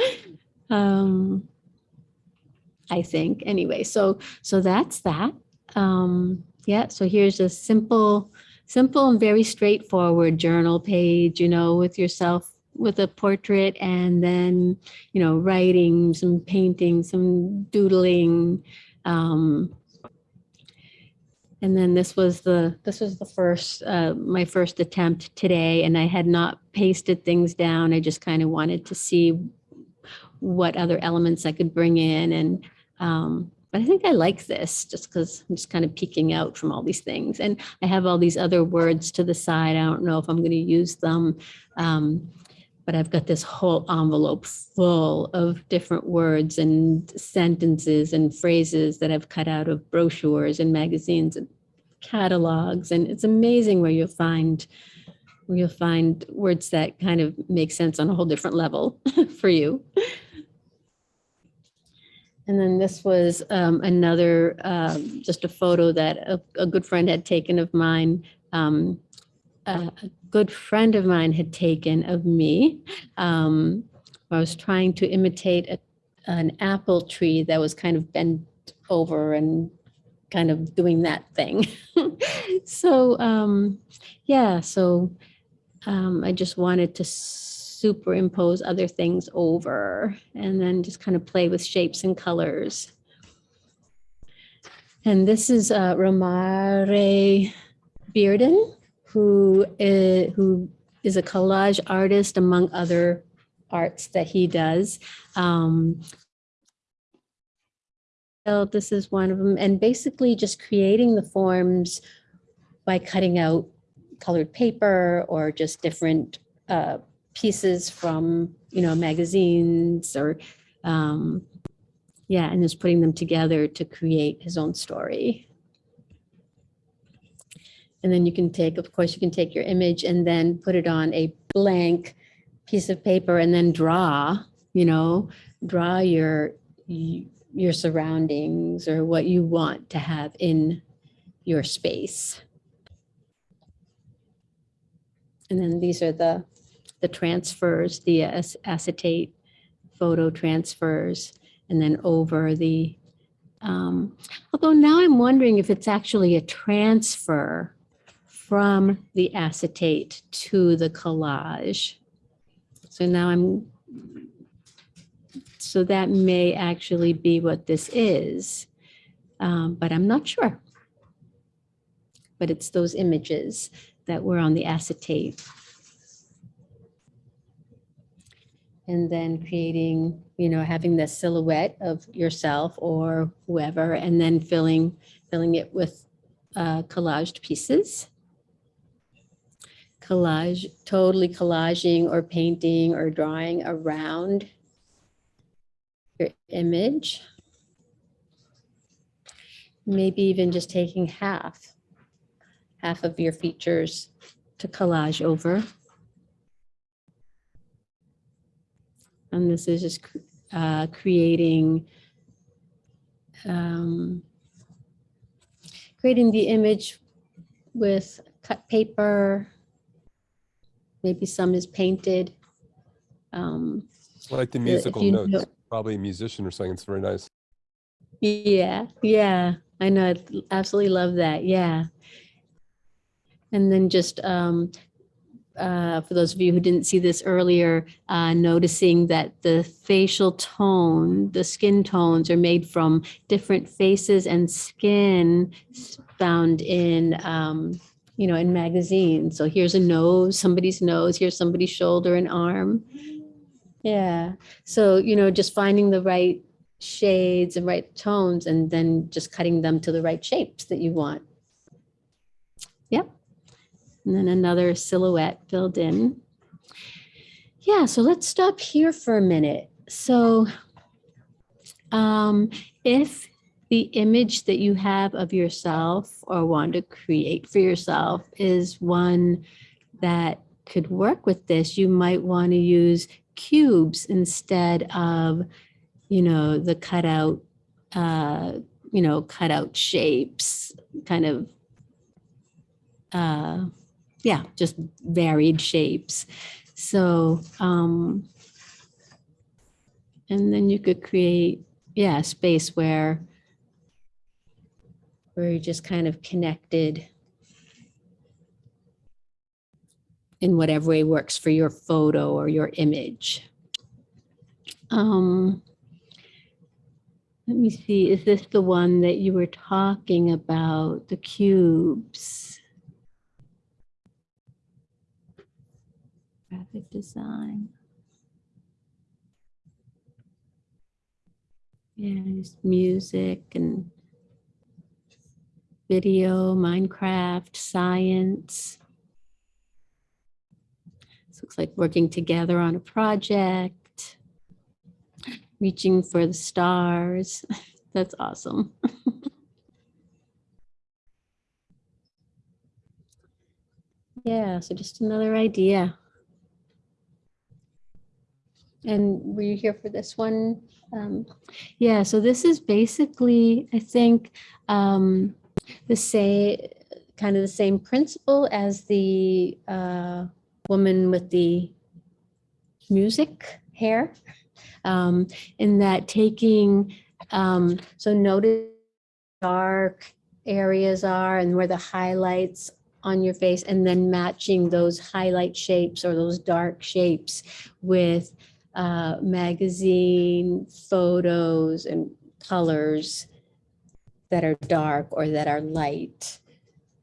um, I think anyway, so so that's that. Um, yeah, so here's a simple, simple and very straightforward journal page, you know, with yourself with a portrait and then, you know, writing, some painting, some doodling. Um, and then this was the, this was the first, uh, my first attempt today, and I had not pasted things down. I just kind of wanted to see what other elements I could bring in and, um, but I think I like this just because I'm just kind of peeking out from all these things. And I have all these other words to the side. I don't know if I'm going to use them. Um, but I've got this whole envelope full of different words and sentences and phrases that I've cut out of brochures and magazines and catalogs. And it's amazing where you'll find where you'll find words that kind of make sense on a whole different level for you. And then this was um, another, um, just a photo that a, a good friend had taken of mine. Um, a good friend of mine had taken of me. Um, I was trying to imitate a, an apple tree that was kind of bent over and kind of doing that thing. so um, yeah, so um, I just wanted to superimpose other things over and then just kind of play with shapes and colors. And this is uh, Romare Bearden, who is, who is a collage artist among other arts that he does. Um, so this is one of them, and basically just creating the forms by cutting out colored paper or just different uh, pieces from, you know, magazines or, um, yeah, and just putting them together to create his own story. And then you can take, of course, you can take your image and then put it on a blank piece of paper and then draw, you know, draw your, your surroundings or what you want to have in your space. And then these are the, the transfers, the acetate photo transfers, and then over the, um, although now I'm wondering if it's actually a transfer from the acetate to the collage. So now I'm, so that may actually be what this is, um, but I'm not sure. But it's those images that were on the acetate. And then creating, you know, having the silhouette of yourself or whoever, and then filling, filling it with uh, collaged pieces. Collage, totally collaging or painting or drawing around your image. Maybe even just taking half half of your features to collage over. And this is just uh, creating um, creating the image with cut paper. Maybe some is painted. Um, Like the musical notes, know- probably a musician or something. It's very nice. Yeah, yeah, I know. I'd absolutely love that. Yeah. And then just um, uh, for those of you who didn't see this earlier, uh, noticing that the facial tone, the skin tones are made from different faces and skin found in, um, you know, in magazines. So here's a nose, somebody's nose, here's somebody's shoulder and arm. Yeah. So, you know, just finding the right shades and right tones and then just cutting them to the right shapes that you want. Yep. And then another silhouette filled in. Yeah, so let's stop here for a minute. So um, if the image that you have of yourself or want to create for yourself is one that could work with this, you might want to use cubes instead of you know, the cutout, uh, you know, cutout shapes, kind of, uh, yeah, just varied shapes. So, um, and then you could create, yeah, space where, where you're just kind of connected in whatever way works for your photo or your image. Um, let me see, is this the one that you were talking about, the cubes? Graphic design. Yeah, just music and video, Minecraft, science. This looks like working together on a project, reaching for the stars. That's awesome. Yeah, so just another idea. And were you here for this one? Um, yeah, so this is basically, I think, um, the same, kind of the same principle as the uh, woman with the music hair. Um, in that taking, um, so notice dark areas are and where the highlights on your face and then matching those highlight shapes or those dark shapes with uh, magazine photos and colors that are dark or that are light.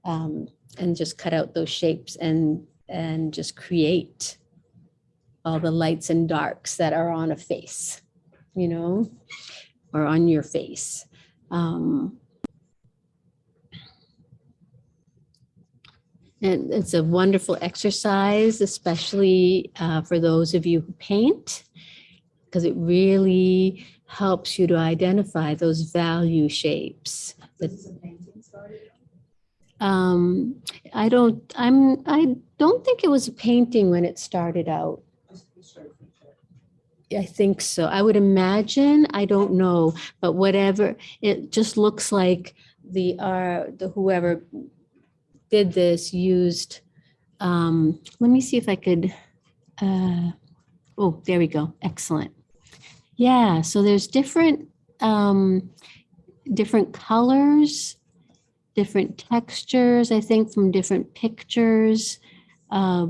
Um, and just cut out those shapes and and just create all the lights and darks that are on a face, you know, or on your face. Um, And it's a wonderful exercise, especially uh, for those of you who paint, because it really helps you to identify those value shapes. that- Um, I don't, I'm, I don't think it was a painting when it started out. I think so. I would imagine, I don't know, but whatever, it just looks like the, uh, the whoever did this used, um, let me see if I could, uh, oh, there we go. Excellent. Yeah, so there's different, um, different colors, different textures, I think from different pictures. Uh,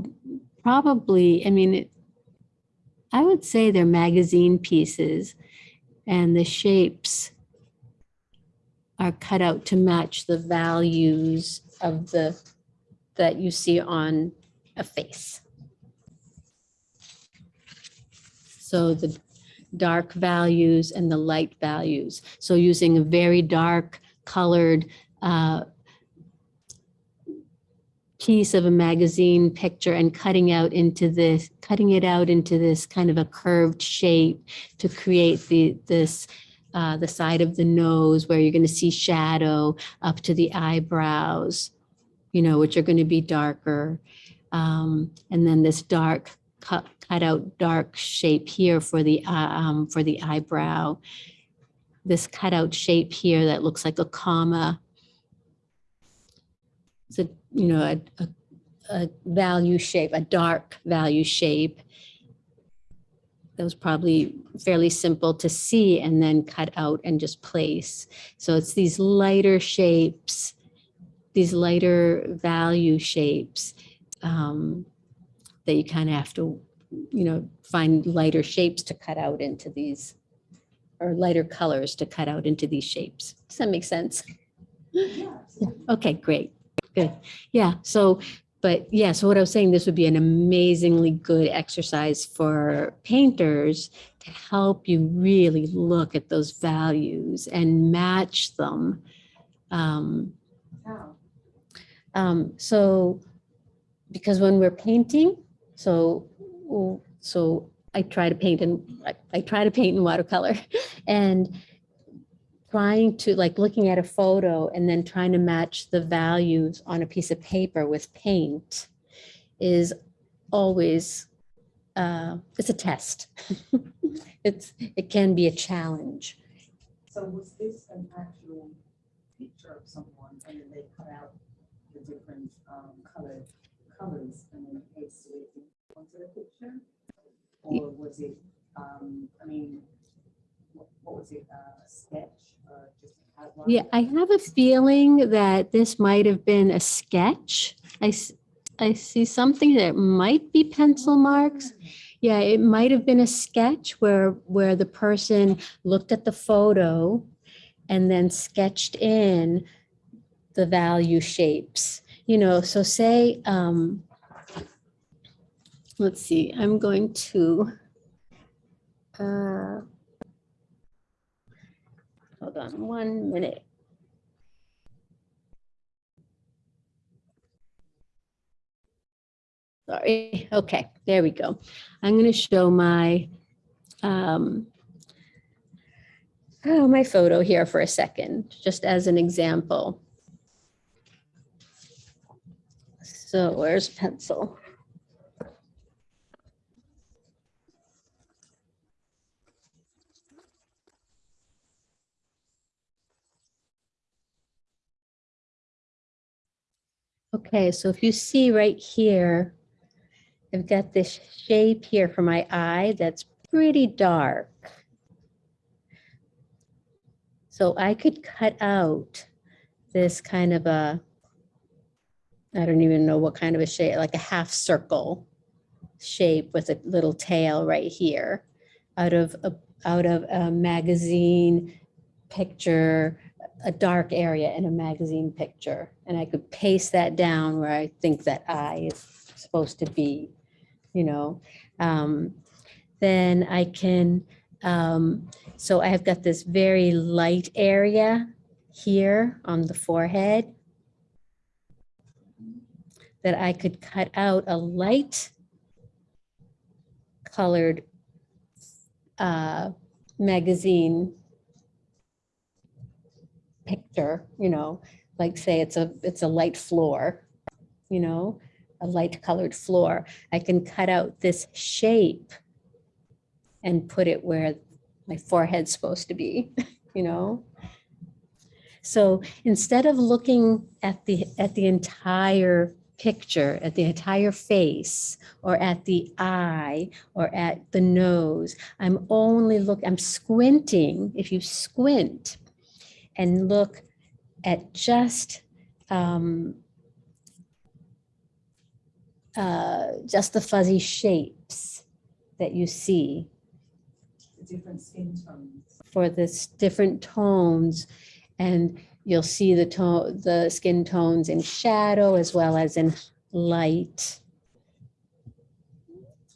probably, I mean, it, I would say they're magazine pieces and the shapes are cut out to match the values of the, that you see on a face. So the dark values and the light values. So using a very dark colored uh, piece of a magazine picture and cutting out into this, cutting it out into this kind of a curved shape to create the, this, uh, the side of the nose where you're going to see shadow up to the eyebrows, you know, which are going to be darker. Um, and then this dark cut, cut out dark shape here for the, uh, um, for the eyebrow. This cutout shape here that looks like a comma. It's a, you know, a, a, a value shape, a dark value shape. That was probably fairly simple to see and then cut out and just place. So it's these lighter shapes, these lighter value shapes um, that you kind of have to, you know, find lighter shapes to cut out into these, or lighter colors to cut out into these shapes. Does that make sense? Yeah. Okay, great. Good. Yeah. So, but yeah, so what I was saying, this would be an amazingly good exercise for painters to help you really look at those values and match them. Um, um, so, because when we're painting, so, so I try to paint in, I, I try to paint in watercolor and trying to like looking at a photo and then trying to match the values on a piece of paper with paint is always uh, it's a test. it's it can be a challenge. So was this an actual picture of someone and then they cut out the different um, colored colors and then pasted it onto the picture? Or was it, um, I mean, what, what was it, uh, a sketch or just an outline? Yeah, I have a feeling that this might have been a sketch. I see something that might be pencil marks. Yeah, it might have been a sketch where, where the person looked at the photo and then sketched in the value shapes, you know, so say, um, let's see, I'm going to, uh, Hold on one minute. Sorry, okay, there we go. I'm going to show my, um, oh, my photo here for a second, just as an example. So where's pencil? Okay, so if you see right here, I've got this shape here for my eye that's pretty dark. So I could cut out this kind of a, I don't even know what kind of a shape, like a half circle shape with a little tail right here out of a, out of a magazine picture, a dark area in a magazine picture. And I could paste that down where I think that eye is supposed to be, you know. Um, then I can, um, so I have got this very light area here on the forehead that I could cut out a light colored uh, magazine picture, you know, like say it's a, it's a light floor, you know, a light colored floor. I can cut out this shape and put it where my forehead's supposed to be, you know? So instead of looking at the, at the entire picture, at the entire face, or at the eye, or at the nose, I'm only look, I'm squinting. If you squint and look at just um, uh, just the fuzzy shapes that you see different skin tones. for this different tones and you'll see the tone, the skin tones in shadow as well as in light,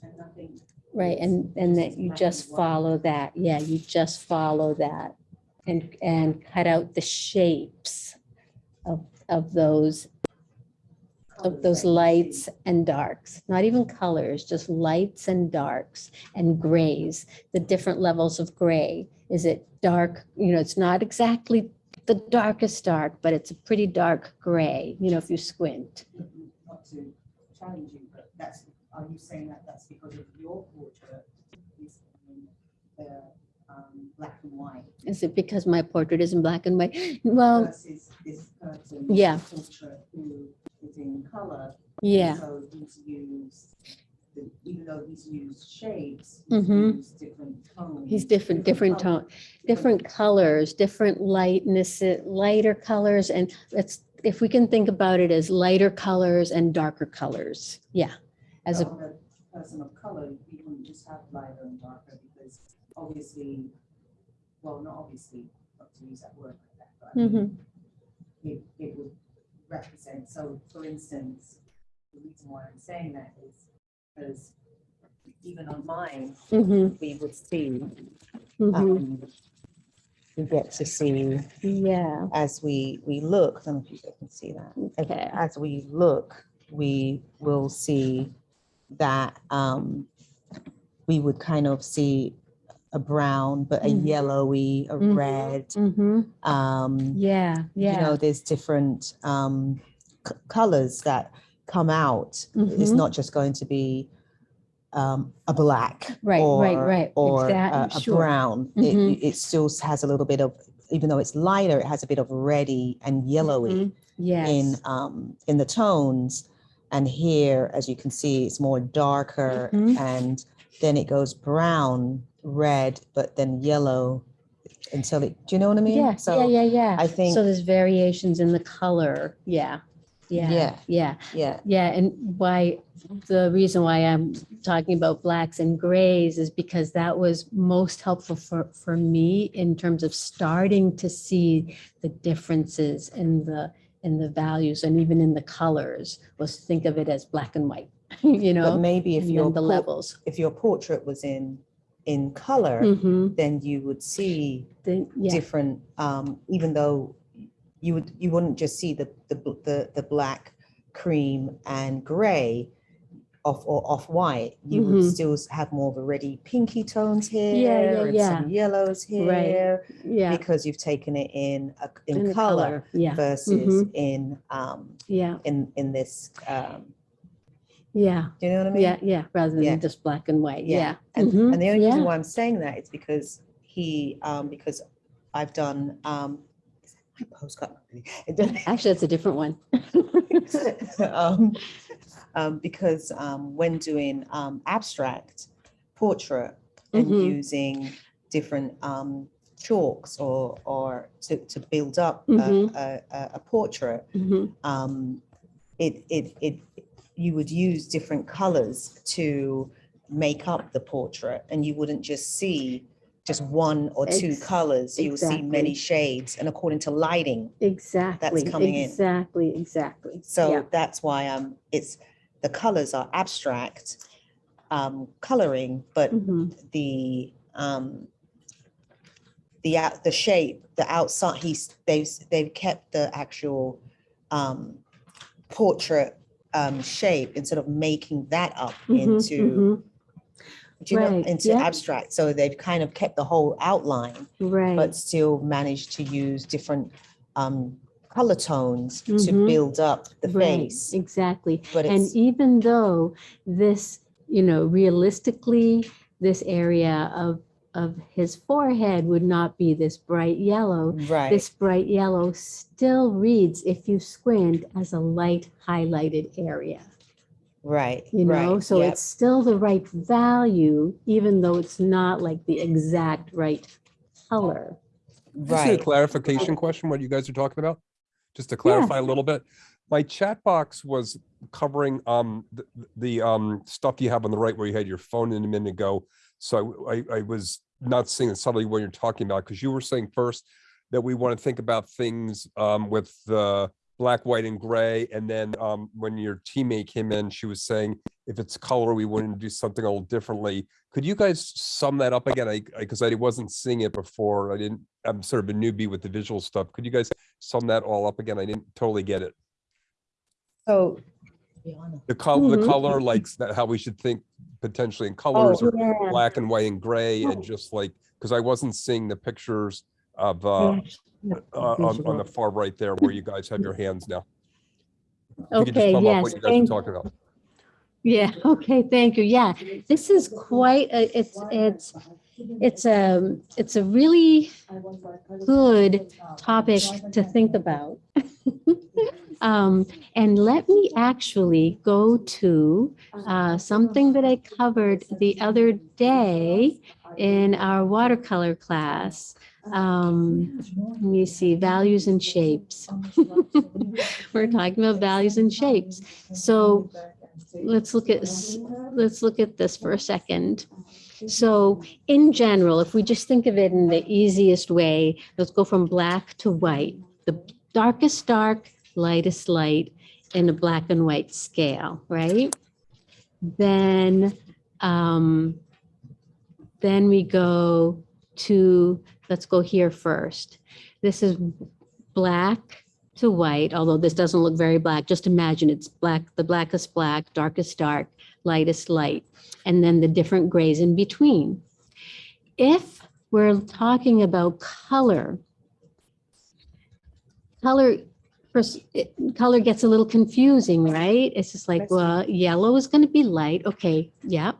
And nothing. right? And, and that you just follow that. Yeah, you just follow that and, and cut out the shapes of, of those, of those lights and darks, not even colors, just lights and darks and grays, the different levels of gray. Is it dark? You know, it's not exactly the darkest dark, but it's a pretty dark gray, you know, if you squint. Not to challenge you, but that's, are you saying that that's because of your portrait um, black and white Is it because my portrait is in black and white? Well, versus this person's yeah. portrait who is in color? yeah, So he's used, the- even though he's used shapes, he's Mhm. used different tones. he's different, different color- tone, different colors, different lightness, lighter colors. And it's, if we can think about it as lighter colors and darker colors. Yeah. As So a, person of color, you wouldn't just have lighter and darker obviously, well, not obviously, not to use that word like that, but mean, Mhm. it, it would represent, so for instance, the reason why I'm saying that is because even on mine, Mhm. we would see, Mhm. um, we get to see yeah, as we, we look, know if you can see that. As- Okay. As we look, we will see that um, we would kind of see a brown, but a Mhm. yellowy, a Mhm. red. hmm Um, yeah, You know, there's different um, c- colors that come out. It's Mhm. not just going to be um, a black. Right, right, or- right. Or a- a sure. brown. It, Mhm. it still has a little bit of, even though it's lighter, it has a bit of reddy and yellowy in Yes. um in the tones and here as you can see it's more darker Mhm. and then it goes brown red but then yellow until it do you know what i mean Yeah, yeah, yeah, yeah. i think So there's variations in the color. Yeah, yeah, Yeah. yeah, yeah yeah. And why, the reason why I'm talking about blacks and grays is because that was most helpful for, for me in terms of starting to see the differences in the, in the values and even in the colors, was think of it as black and white, you but know? maybe if and your then the levels. if your portrait was in in color, Mhm. then you would see Then, yeah, different, um, even though you would, you wouldn't just see the, the, the, the black, cream and gray off or off-white, you would Mhm. still have more of a reddy pinky tones here, yeah, here and some yellows here, Right. yeah. because you've taken it in, a- in in the color Yeah, versus Mhm. in, um, yeah, in, in this, um, yeah, do you know what I mean? yeah, yeah, rather Yeah. than just black and white, yeah. And, Mhm, and the only reason yeah. why I'm saying that is because he, um, because I've done, um, is that my postcard? Actually, that's a different one. um, um, because um, when doing um, abstract portrait and Mhm. using different um, chalks or or to, to build up a, Mhm. a, a, a portrait, Mhm. um, it, it it you would use different colors to make up the portrait, and you wouldn't just see just one or two colors. You will see many shades, and according to lighting, Exactly. That's coming in. Exactly, exactly. so Yeah. that's why um it's the colors are abstract um coloring, but Mhm. the um the out the shape, the outside, he's they've they've kept the actual um portrait um shape instead of making that up Mhm, into mhm. do you know Right, into yeah. abstract. So they've kind of kept the whole outline, Right. but still managed to use different um color tones to Mhm. build up the Right, face. Exactly. But And even though this, you know, realistically, this area of, of his forehead would not be this bright yellow, right. this bright yellow still reads, if you squint, as a light highlighted area. Right. You know, right, so yep, it's still the right value, even though it's not like the exact right color. Just a right. clarification question, what you guys are talking about? Just to clarify a little bit. My chat box was covering um the, the um stuff you have on the right where you had your phone in a minute ago. So I, I was not seeing subtly what you're talking about, because you were saying first that we want to think about things um with the black, white and gray. And then um when your teammate came in, she was saying if it's color, we wouldn't do something a little differently. Could you guys sum that up again? I, because I wasn't seeing it before. I didn't, I'm sort of a newbie with the visual stuff. Could you guys sum that all up again? I didn't totally get it. So. To The color, the Mhm. color, like that, how we should think potentially in colors or Yeah. black and white and gray and just like, because I wasn't seeing the pictures of, uh, uh, on, on the far right there where you guys have your hands now. If you Okay, yes, What you guys are talking about. Yeah, okay, thank you. Yeah, this is quite, a- it's, it's, it's a, it's a really good topic to think about. Um, and let me actually go to, uh, something that I covered the other day in our watercolor class. Um, let me see, values and shapes. We're talking about values and shapes. So let's look at, let's look at this for a second. So in general, if we just think of it in the easiest way, let's go from black to white. The darkest dark, lightest light in a black and white scale, right? Then, um, then we go to, let's go here first. This is black to white, although this doesn't look very black. Just imagine it's black, the blackest black, darkest dark, lightest light, and then the different grays in between. If we're talking about color, color, it- color gets a little confusing, right? It's just like, well, yellow is going to be light. Okay, yeah.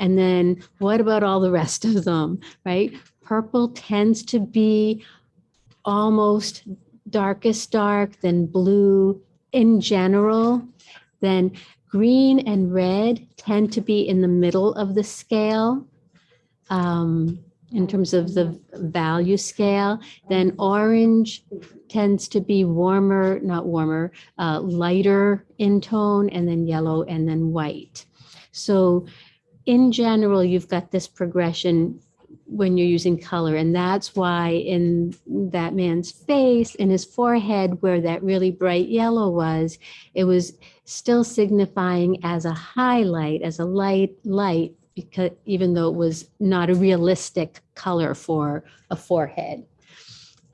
And then what about all the rest of them, right? Purple tends to be almost darkest dark, then blue in general. Then green and red tend to be in the middle of the scale um, in terms of the value scale. Then orange tends to be warmer, not warmer, uh, lighter in tone, and then yellow, and then white. So in general, you've got this progression when you're using color. And that's why in that man's face, in his forehead, where that really bright yellow was, it was still signifying as a highlight, as a light, light because even though it was not a realistic color for a forehead.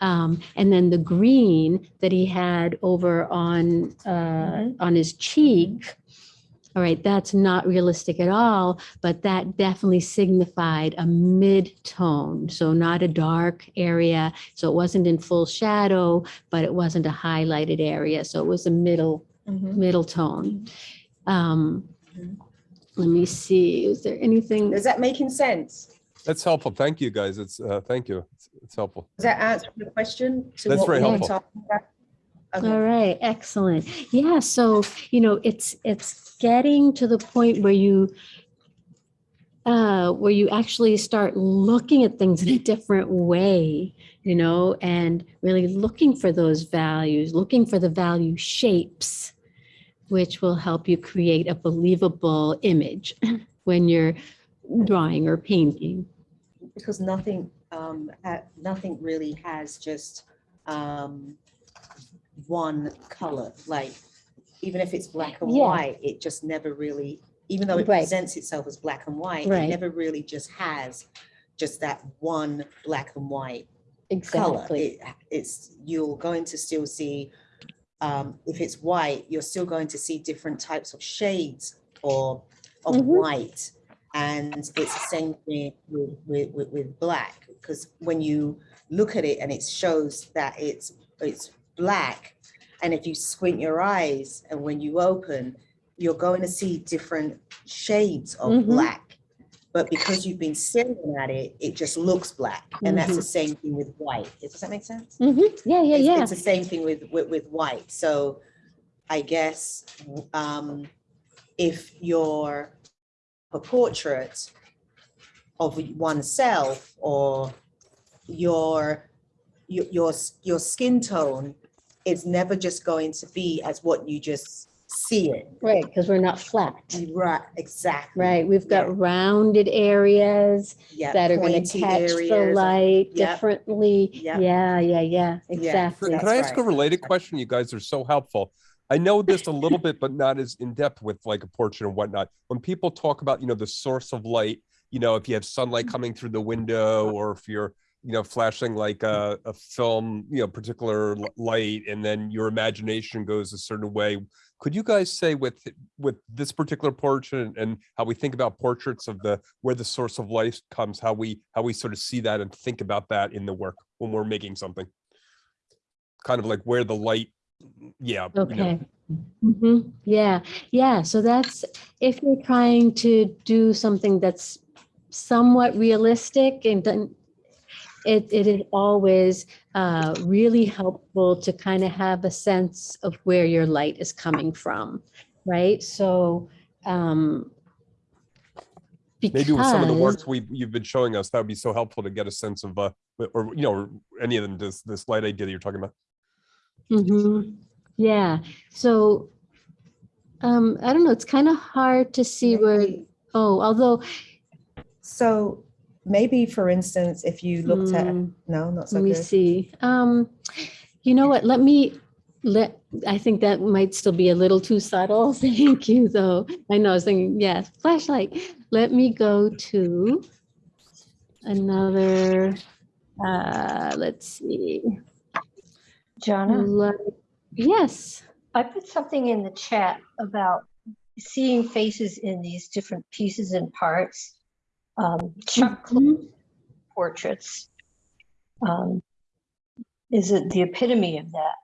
Um, and then the green that he had over on uh, on his cheek. All right, that's not realistic at all, but that definitely signified a mid-tone. So not a dark area. So it wasn't in full shadow, but it wasn't a highlighted area. So it was a middle Mhm. middle tone. Um, Mhm. Let me see, is there anything? Is that making sense? That's helpful. Thank you, guys. It's, uh, thank you. It's- It's helpful. Does that answer the question? to That's what very we were helpful. talking about? Okay. All right, excellent. Yeah, so, you know, it's, it's getting to the point where you, uh, where you actually start looking at things in a different way, you know, and really looking for those values, looking for the value shapes, which will help you create a believable image when you're drawing or painting. because nothing, um, nothing really has just, um, one color, like, even if it's black and Yeah. white, it just never really, even though it Right. presents itself as black and white, it never really just has just that one black and white color. Exactly. It, it's, you're going to still see, um, if it's white, you're still going to see different types of shades or of Mhm. white. And it's the same thing with, with, with, black, because when you look at it and it shows that it's, it's black, and if you squint your eyes and when you open, you're going to see different shades of Mhm. black. But because you've been staring at it, it just looks black. And that's the same thing with white. Does that make sense? hmm Yeah, yeah, It's- yeah. It's the same thing with, with, with white. So I guess, um, if you're a portrait of oneself or your, your, your, your skin tone is never just going to be as what you just see it. Right, because we're not flat. Right, exactly. Right, we've Yeah. got rounded areas Yeah, that are going to pointy catch the light Yep. differently. Yep. Yeah, yeah, yeah, Yeah. exactly. Can I ask a related question? You guys are so helpful. I know this a little bit, but not as in depth with like a portrait and whatnot. When people talk about, you know, the source of light, you know, if you have sunlight mm-hmm. coming through the window or if you're, you know, flashing like a, a film, you know, particular light and then your imagination goes a certain way. Could you guys say with with this particular portrait and- and how we think about portraits of the where the source of light comes, how we how we sort of see that and think about that in the work when we're making something? Kind of like where the light, yeah. you know, Okay. hmm Yeah, yeah. So that's if you're trying to do something that's somewhat realistic and it, it is always uh, really helpful to kind of have a sense of where your light is coming from, right? So um, maybe with some of the works we you've been showing us, that would be so helpful to get a sense of uh or you know any of them this this light idea that you're talking about. Mm -hmm. Yeah, so um, I don't know, it's kind of hard to see where, oh, although, So maybe, for instance, if you looked at, Hmm, no, not so let me good. see. Um, you know what, let me, let, I think that might still be a little too subtle. Thank you, though. I know, I was thinking, yes, flashlight. Let me go to another, uh, let's see. Jonna, Let- Yes. I put something in the chat about seeing faces in these different pieces and parts. Um, Chuck Mhm. portraits um, is it the epitome of that.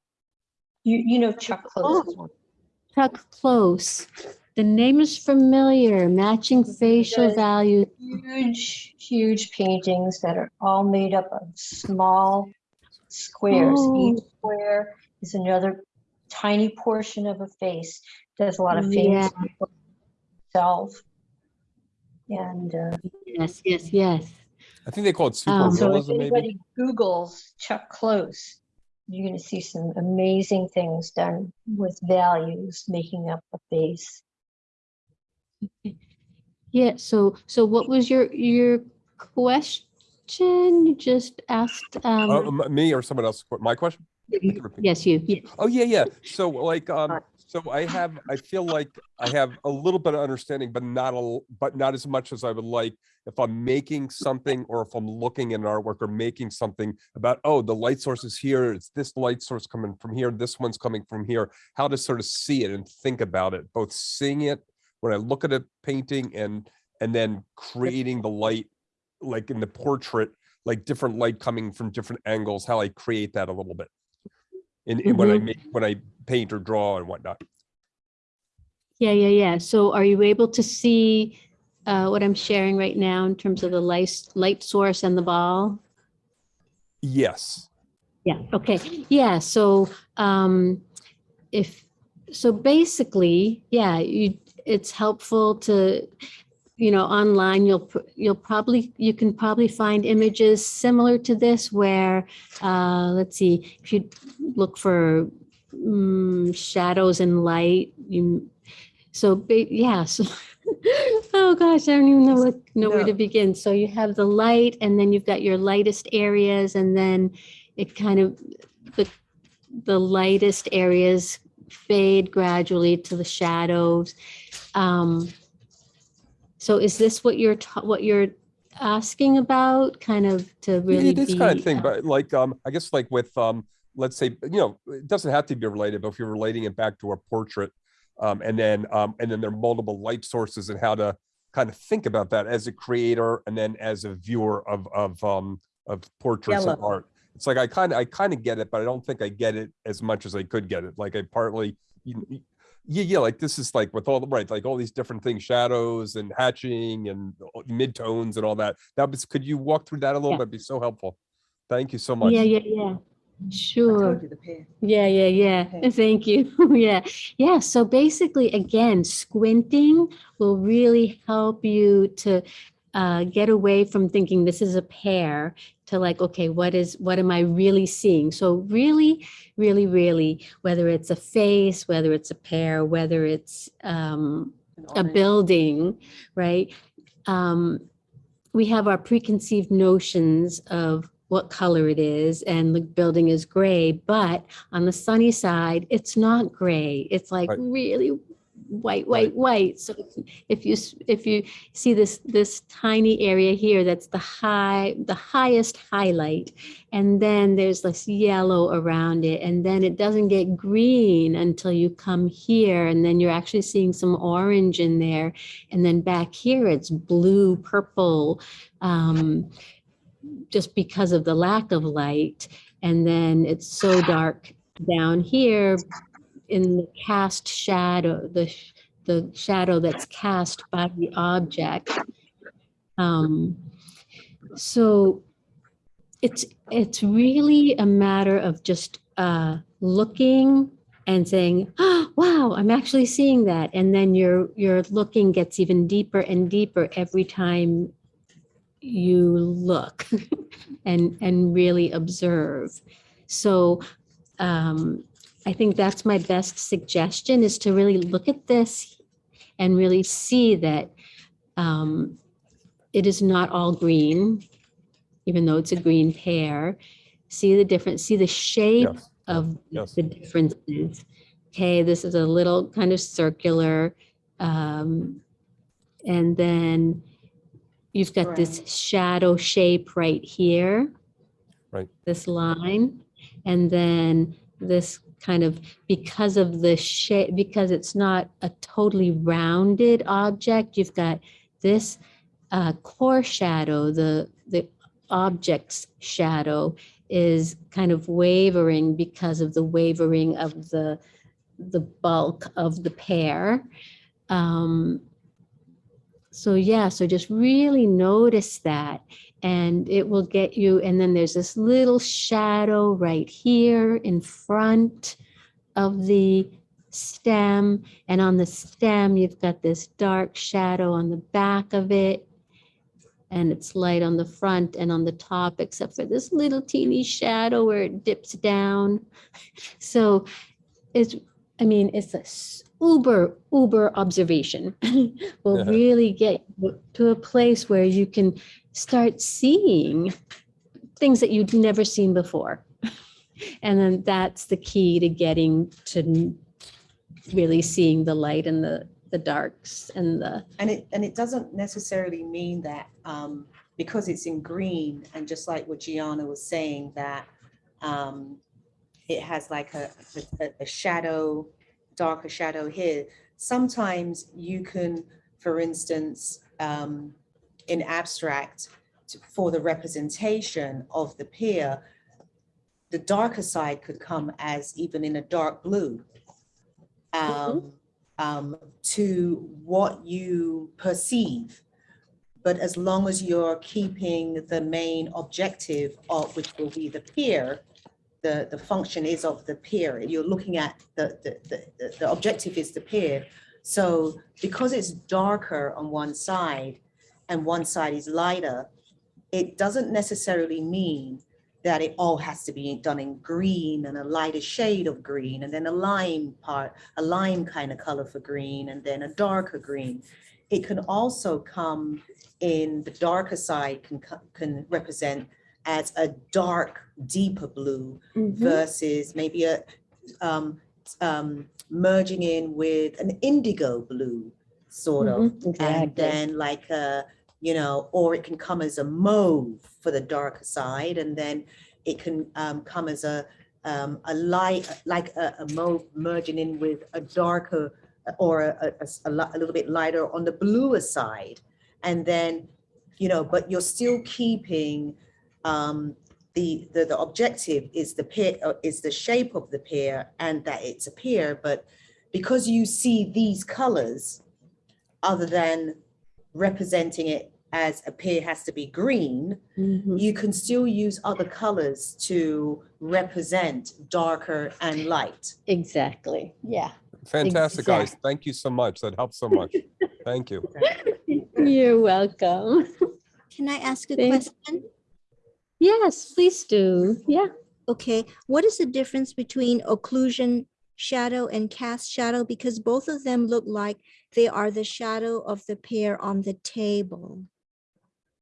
You you know Chuck Close. one. Chuck Close. The name is familiar, matching facial does. values. huge, huge paintings that are all made up of small squares. Each Oh. square is another tiny portion of a face. Does a lot of famous Yeah. people himself. And uh, Yes, yes, yes. I think they call it super Um, so if realism, maybe. anybody Googles Chuck Close, you're going to see some amazing things done with values making up a face. Yeah, so, so what was your, your question? You just asked, Uh, um, m- me or someone else? My question? Yes, you. yeah. Oh, yeah, yeah. So like, um, so I have, I feel like I have a little bit of understanding, but not a, but not as much as I would like. If I'm making something or if I'm looking at an artwork or making something about, oh, the light source is here, it's this light source coming from here, this one's coming from here, how to sort of see it and think about it, both seeing it when I look at a painting and, and then creating the light, like in the portrait, like different light coming from different angles, how I create that a little bit. In, in when I Mhm. make, when I paint or draw and whatnot. Yeah, yeah, yeah. So are you able to see uh, what I'm sharing right now in terms of the light, light source and the ball? Yes. Yeah, okay. Yeah, so um if so basically, yeah, you it's helpful to you know, online you'll you'll probably you can probably find images similar to this where uh let's see, if you look for mm, shadows and light, you so yeah, so oh gosh, I don't even know what know where to begin. So you have the light and then you've got your lightest areas and then it kind of the the lightest areas fade gradually to the shadows. Um, so is this what you're ta- what you're asking about? Kind of to really Yeah, this be, kind of thing, uh, but like, um, I guess like with, um, let's say, you know, it doesn't have to be related, but if you're relating it back to a portrait, um, and then, um, and then there are multiple light sources and how to kind of think about that as a creator and then as a viewer of, of, um, of portraits and Yellow. art. It's like, I kind of, I kind of get it, but I don't think I get it as much as I could get it. Like I partly, you- you- yeah, yeah, like this is like with all the, right, like all these different things, shadows and hatching and uh, midtones and all that. That was, could you walk through that a little Yeah. bit? It'd be so helpful. Thank you so much. Yeah, yeah, yeah. Sure. told you the pair. Yeah, yeah, yeah. Okay. Thank you. Yeah. Yeah. So basically, again, squinting will really help you to uh, get away from thinking this is a pear to like, okay, what is, what am I really seeing? So really, really, really, whether it's a face, whether it's a pear, whether it's um, a building, right? Um, we have our preconceived notions of what color it is and the building is gray, but on the sunny side, it's not gray. It's like Right. really white, white, white. So if- if you, if you see this, this tiny area here, that's the high, the highest highlight. And then there's this yellow around it and then it doesn't get green until you come here and then you're actually seeing some orange in there. And then back here, it's blue, purple, um, just because of the lack of light. And then it's so dark down here in the cast shadow, the, the shadow that's cast by the object. Um, so it's, it's really a matter of just uh, looking and saying, oh, wow, I'm actually seeing that. And then your, your looking gets even deeper and deeper every time you look and, and really observe. So um, I think that's my best suggestion is to really look at this and really see that um, it is not all green, even though it's a green pear. See the difference, see the shape Yes, of yes. the differences. Okay, this is a little kind of circular. um, And then you've got this shadow shape right here. Right. This line. And then this kind of, because of the shape, because it's not a totally rounded object, you've got this uh, core shadow, the, the object's shadow is kind of wavering because of the wavering of the, the bulk of the pear. Um, so yeah, so just really notice that and it will get you, and then there's this little shadow right here in front of the stem. And on the stem, you've got this dark shadow on the back of it. And it's light on the front and on the top, except for this little teeny shadow where it dips down. So it's, I mean, it's a uber, uber observation. Will really get to a place where you can start seeing things that you'd never seen before. And then that's the key to getting to really seeing the light and the, the darks and the, And it, and it doesn't necessarily mean that, um, because it's in green and just like what Gianna was saying, that, um, it has like a, a, a shadow, darker shadow here. Sometimes you can, for instance, um, in abstract, for the representation of the pier, the darker side could come as even in a dark blue. Um, um, to what you perceive. But as long as you're keeping the main objective of, which will be the pier, the, the function is of the pier. You're looking at the, the, the, the- objective is the pier. So because it's darker on one side and one side is lighter, it doesn't necessarily mean that it all has to be done in green and a lighter shade of green and then a lime part, a lime kind of color for green and then a darker green. It can also come in the darker side can, can represent as a dark, deeper blue versus maybe a um, um, merging in with an indigo blue, sort of. Mhm, And exactly. then like a, you know, or it can come as a mauve for the darker side, and then it can um, come as a um, a light, like a, a mauve merging in with a darker or a, a- a little bit lighter on the bluer side. And then, you know, but you're still keeping um, the, the, the objective is the pear, uh, is the shape of the pear and that it's a pear, but because you see these colors, other than representing it as a pear has to be green, Mhm. you can still use other colors to represent darker and light. exactly, yeah. Fantastic, guys. Thank you so much. That helps so much. Thank you. You're welcome. Can I ask a Thank- question? Yes, please do. Yeah. Okay, what is the difference between occlusion shadow and cast shadow? Because both of them look like they are the shadow of the pear on the table.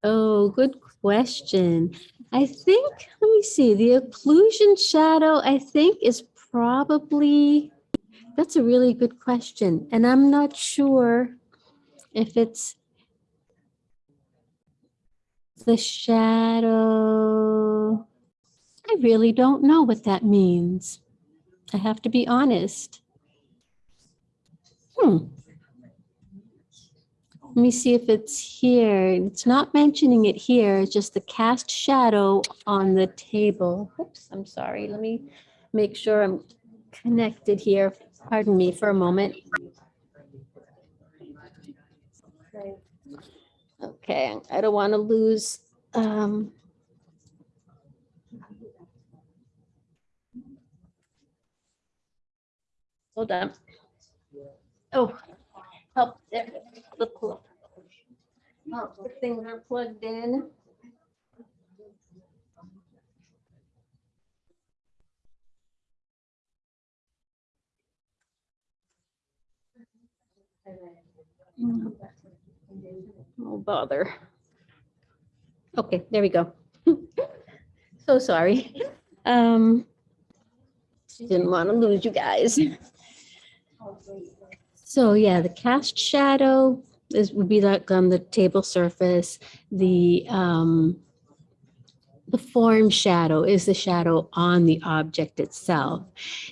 Oh, good question. I think, let me see, the occlusion shadow, I think is probably, that's a really good question. And I'm not sure if it's the shadow. I really don't know what that means. I have to be honest. Hmm. Let me see if it's here. It's not mentioning it here, it's just the cast shadow on the table. Oops, I'm sorry. Let me make sure I'm connected here. Pardon me for a moment. Okay, I don't want to lose. um, Hold on. Oh, help there. The plug. Oh, the things are plugged in. Oh, bother. Okay, there we go. So sorry. Um, didn't want to lose you guys. So yeah, the cast shadow is, would be like on the table surface. The, um, the form shadow is the shadow on the object itself.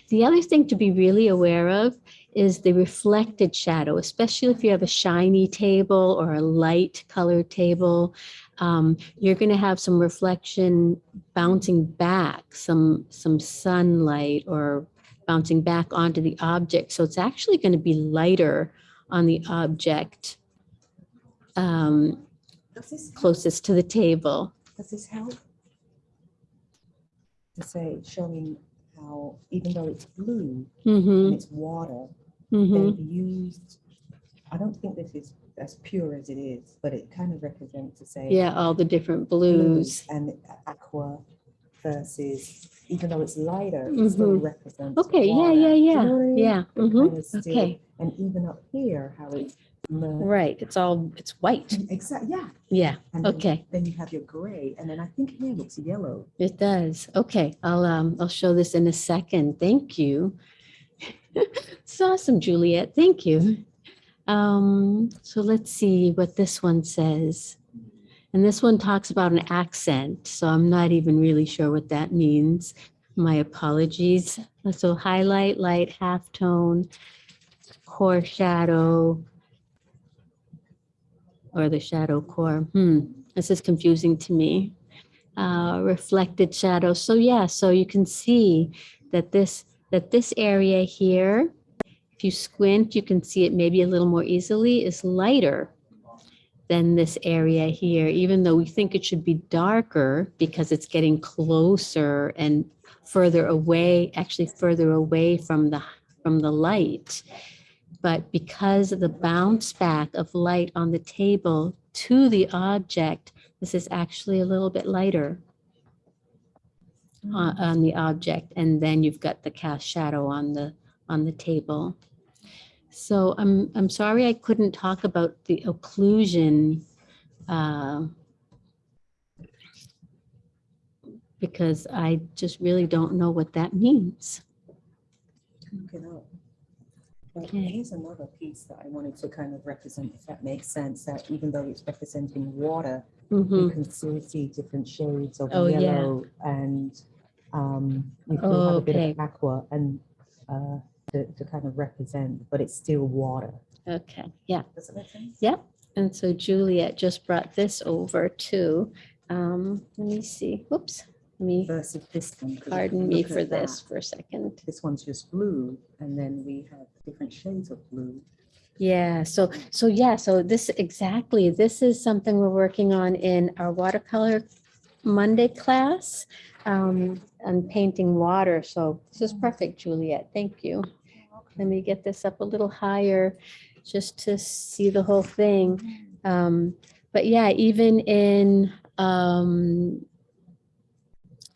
The other thing to be really aware of is the reflected shadow, especially if you have a shiny table or a light colored table. Um, you're going to have some reflection bouncing back, some some sunlight or bouncing back onto the object. So it's actually going to be lighter on the object um, closest to the table. does this help? To say, showing how even though it's blue hmm and it's water, hmm they've used, I don't think this is as pure as it is, but it kind of represents to say. Yeah, all the different blues. And aqua versus, even though it's lighter, it still Mhm. represents. Okay, yeah, water. yeah, Do you yeah, know what I mean? yeah. It mhm, kinda still- Okay, And even up here, how it's Right, it's all, it's white. Exactly, yeah. Yeah, And then- okay. Then you have your gray, and then I think here looks yellow. It does. Okay, I'll, um, I'll show this in a second. Thank you. It's awesome, Juliet. Thank you. Um, so let's see what this one says. And this one talks about an accent, so I'm not even really sure what that means. My apologies. So highlight, light, half tone, core shadow, or the shadow core. Hmm, this is confusing to me uh, reflected shadow. So yeah, so you can see that this that this area here, if you squint, you can see it maybe a little more easily, is lighter than this area here, even though we think it should be darker because it's getting closer and further away, actually further away from the from the light. But because of the bounce back of light on the table to the object, this is actually a little bit lighter on, on the object. And then you've got the cast shadow on the, on the table. So I'm, I'm sorry I couldn't talk about the occlusion uh, because I just really don't know what that means. Look it up. But Okay. here's another piece that I wanted to kind of represent, if that makes sense, that even though it's representing water, you Mhm. can still see different shades of Oh, yeah. yellow and um, you can have a bit of aqua and uh, to, to kind of represent, but it's still water. Okay, yeah. Does it make sense? Yep. And so Juliet just brought this over too. Um, let me see. Whoops. Let me Versus this one. 'cause if you pardon me for at that, this for a second. This one's just blue, and then we have different shades of blue. Yeah, so, so yeah, so this exactly, this is something we're working on in our watercolor Monday class um, on painting water. So this is perfect, Juliet. Thank you. Let me get this up a little higher just to see the whole thing. Um, but yeah, even in um,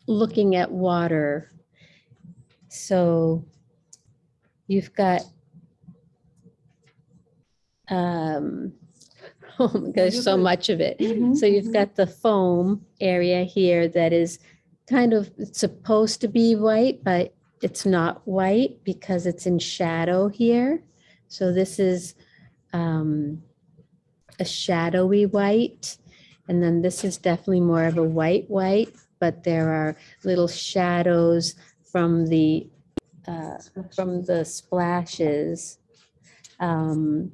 looking at water, so you've got um, oh my gosh, so much of it. Mhm, So you've got the foam area here that is kind of supposed to be white, but it's not white because it's in shadow here. So this is um, a shadowy white. And then this is definitely more of a white white, but there are little shadows from the uh, from the splashes um,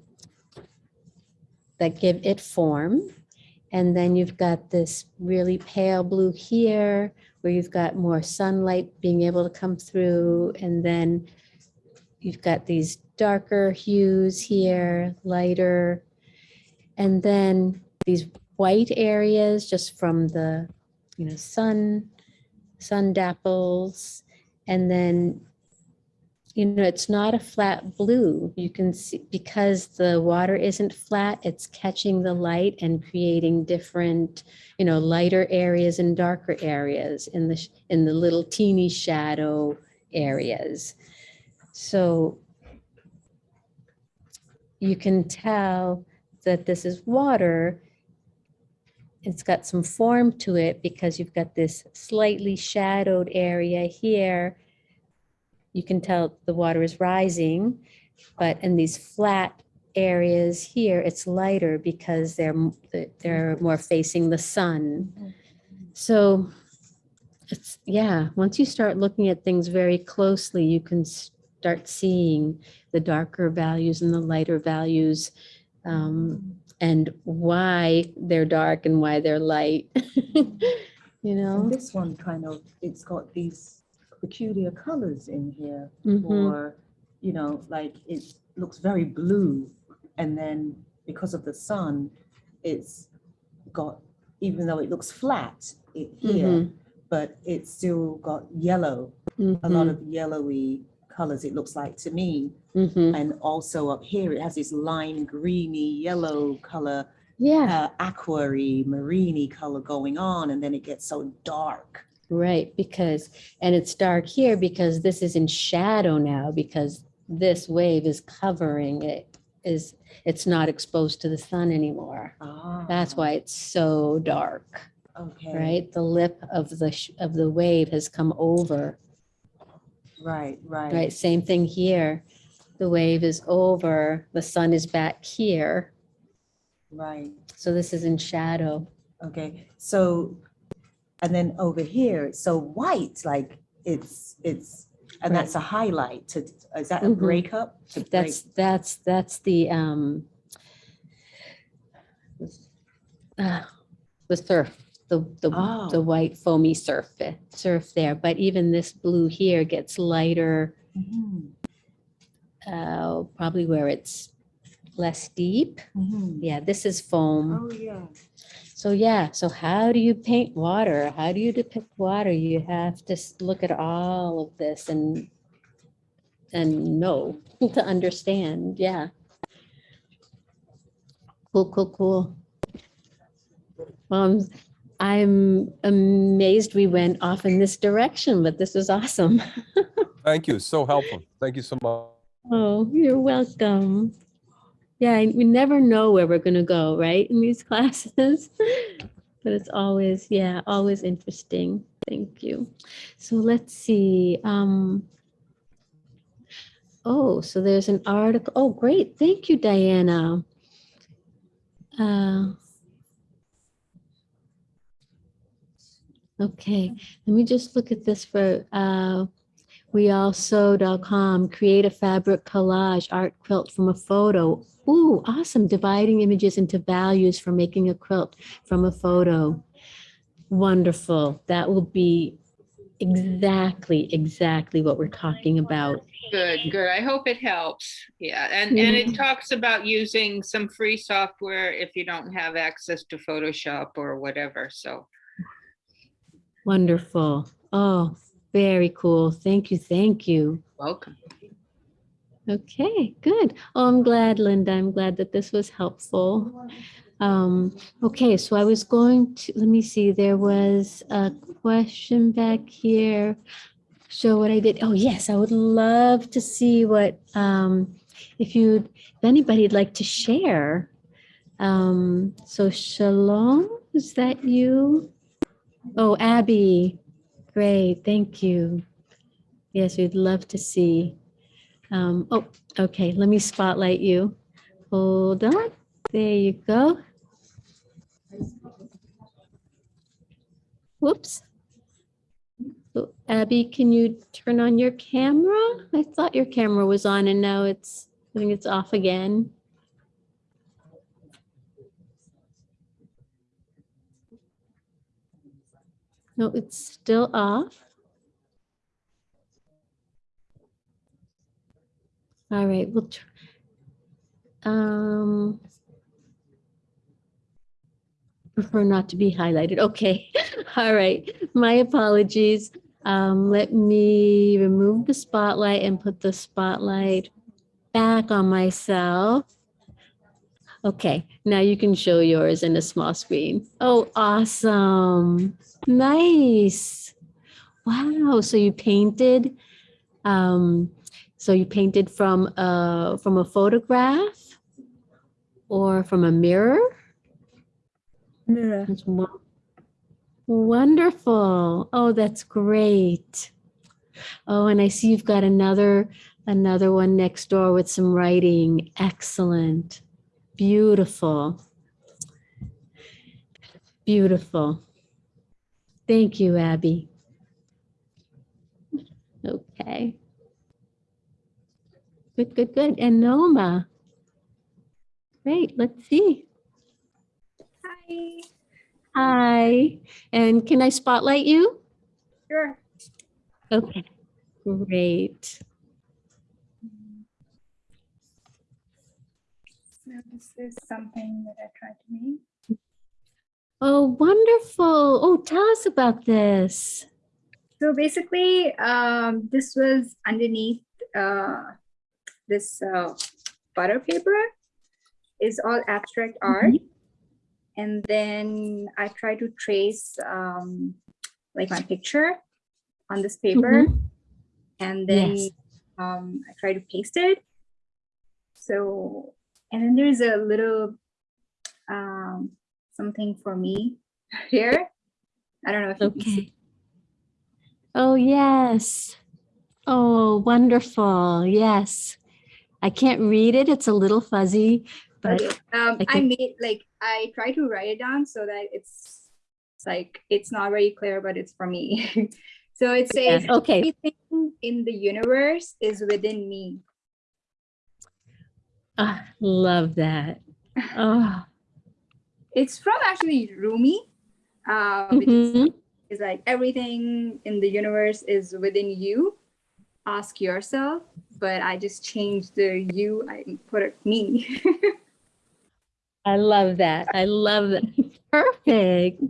that give it form. And then you've got this really pale blue here where you've got more sunlight being able to come through. And then you've got these darker hues here, lighter. And then these white areas just from the, you know, sun, sun dapples. And then you know, it's not a flat blue. You can see, because the water isn't flat, it's catching the light and creating different, you know, lighter areas and darker areas in the, in the little teeny shadow areas. So you can tell that this is water. It's got some form to it because you've got this slightly shadowed area here you can tell the water is rising, but in these flat areas here, it's lighter because they're, they're more facing the sun. So it's, yeah, once you start looking at things very closely, you can start seeing the darker values and the lighter values um, and why they're dark and why they're light. You know? This one kind of, it's got these peculiar colors in here Mhm. for, you know, like it looks very blue. And then because of the sun, it's got, even though it looks flat it, here, Mhm. but it's still got yellow, a lot Mhm. of yellowy colors, it looks like to me. Mhm. And also up here, it has this lime greeny yellow color, Yeah. uh, aquary, marini color going on, and then it gets so dark. Right, because, and it's dark here because this is in shadow now because this wave is covering it is, it's not exposed to the sun anymore. Ah, That's why it's so dark, Okay. right? The lip of the, sh- of the wave has come over, Right, right. right? Same thing here. The wave is over, the sun is back here. Right. So this is in shadow. Okay, so, and then over here, it's so white, like it's, it's, and Right. that's a highlight to, is that a Mhm. breakup? To break- That's, that's, that's the, um, uh, the surf, the, the, Oh. the white foamy surf, it- surf there. But even this blue here gets lighter, Mhm, uh, probably where it's less deep. mhm. Yeah, this is foam. Oh, yeah. So yeah, so how do you paint water? How do you depict water? You have to look at all of this and and know to understand. Yeah. Cool, cool, cool. Um, I'm amazed we went off in this direction, but this was awesome. Thank you. So helpful. Thank you so much. Oh, you're welcome. Yeah, we never know where we're gonna go, right, in these classes? But it's always, yeah, always interesting. Thank you. So let's see. Um, oh, so there's an article. Oh, great. Thank you, Diana. Uh, okay, let me just look at this for uh, weallsew.com, create a fabric collage art quilt from a photo. Ooh, awesome. Dividing images into values for making a quilt from a photo. Wonderful. That will be exactly, exactly what we're talking about. Good, good. I hope it helps. Yeah, and, and it Mhm. talks about using some free software if you don't have access to Photoshop or whatever, so. Wonderful. Oh, very cool. Thank you. Thank you. Welcome. Okay, good. Oh, I'm glad, Linda. I'm glad that this was helpful. Um, okay, so I was going to, let me see, there was a question back here. Show what I did. Oh, yes, I would love to see what, um, if you, if anybody'd like to share. Um, so Shalom, is that you? Oh, Abby, great, thank you. Yes, we'd love to see. Um, oh, okay, let me spotlight you. Hold on, there you go. Whoops. So Abby, can you turn on your camera? I thought your camera was on and now it's, I think it's off again. No, it's still off. All right, we'll, tr- um, prefer not to be highlighted. Okay, all right, my apologies. Um, let me remove the spotlight and put the spotlight back on myself. Okay, now you can show yours in a small screen. Oh, awesome. Nice. Wow, so you painted, um, so you painted from a, from a photograph or from a mirror? Mirror. That's Wonderful. Oh, that's great. Oh, and I see you've got another, another one next door with some writing. Excellent. Beautiful. Beautiful. Thank you, Abby. Okay. Good, good, good. And Noma. Great, let's see. Hi. Hi, and can I spotlight you? Sure. Okay, great. This is something that I tried to make. Oh, wonderful. Oh, tell us about this. So basically, um, this was underneath uh, this uh, butter paper is all abstract art. And then I try to trace um, like my picture on this paper. Mhm. And then Yes. um, I try to paste it. So And then there's a little um, something for me here. I don't know if you can see. Okay. Oh, yes. Oh, wonderful. Yes. I can't read it. It's a little fuzzy, but Okay. Um, I I made like I try to write it down so that it's it's like it's not very clear, but it's for me. so it says okay. everything in the universe is within me. Ah, love that. Oh, It's from actually Rumi. Uh, which is, mhm. is like everything in the universe is within you. Ask yourself, but I just changed the you. I put it me. I love that. I love that. Perfect.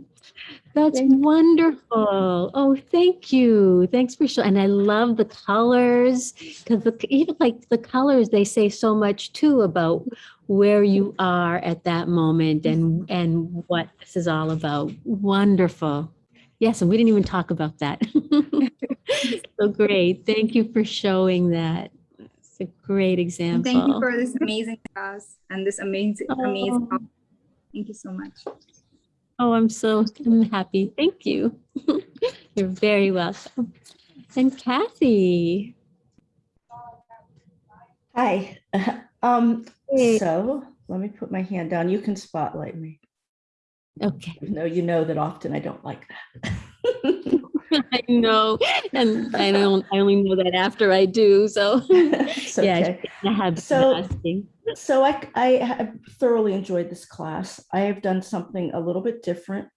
That's wonderful. Oh, thank you. Thanks for showing. And I love the colors because even like the colors, they say so much too about where you are at that moment and and what this is all about. Wonderful. Yes, and we didn't even talk about that. so great. Thank you for showing that. It's a great And example. thank you for this amazing class and this amazing, amazing. Oh. Thank you so much. Oh, I'm so I'm happy. Thank you. You're very welcome. And Kathy. Hi. Um, Hey. so let me put my hand down. You can spotlight me. Okay. No, you know that often I don't like that. I know. And I don't I only know that after I do. So It's yeah. I have So- asking. So I, I have thoroughly enjoyed this class. I have done something a little bit different.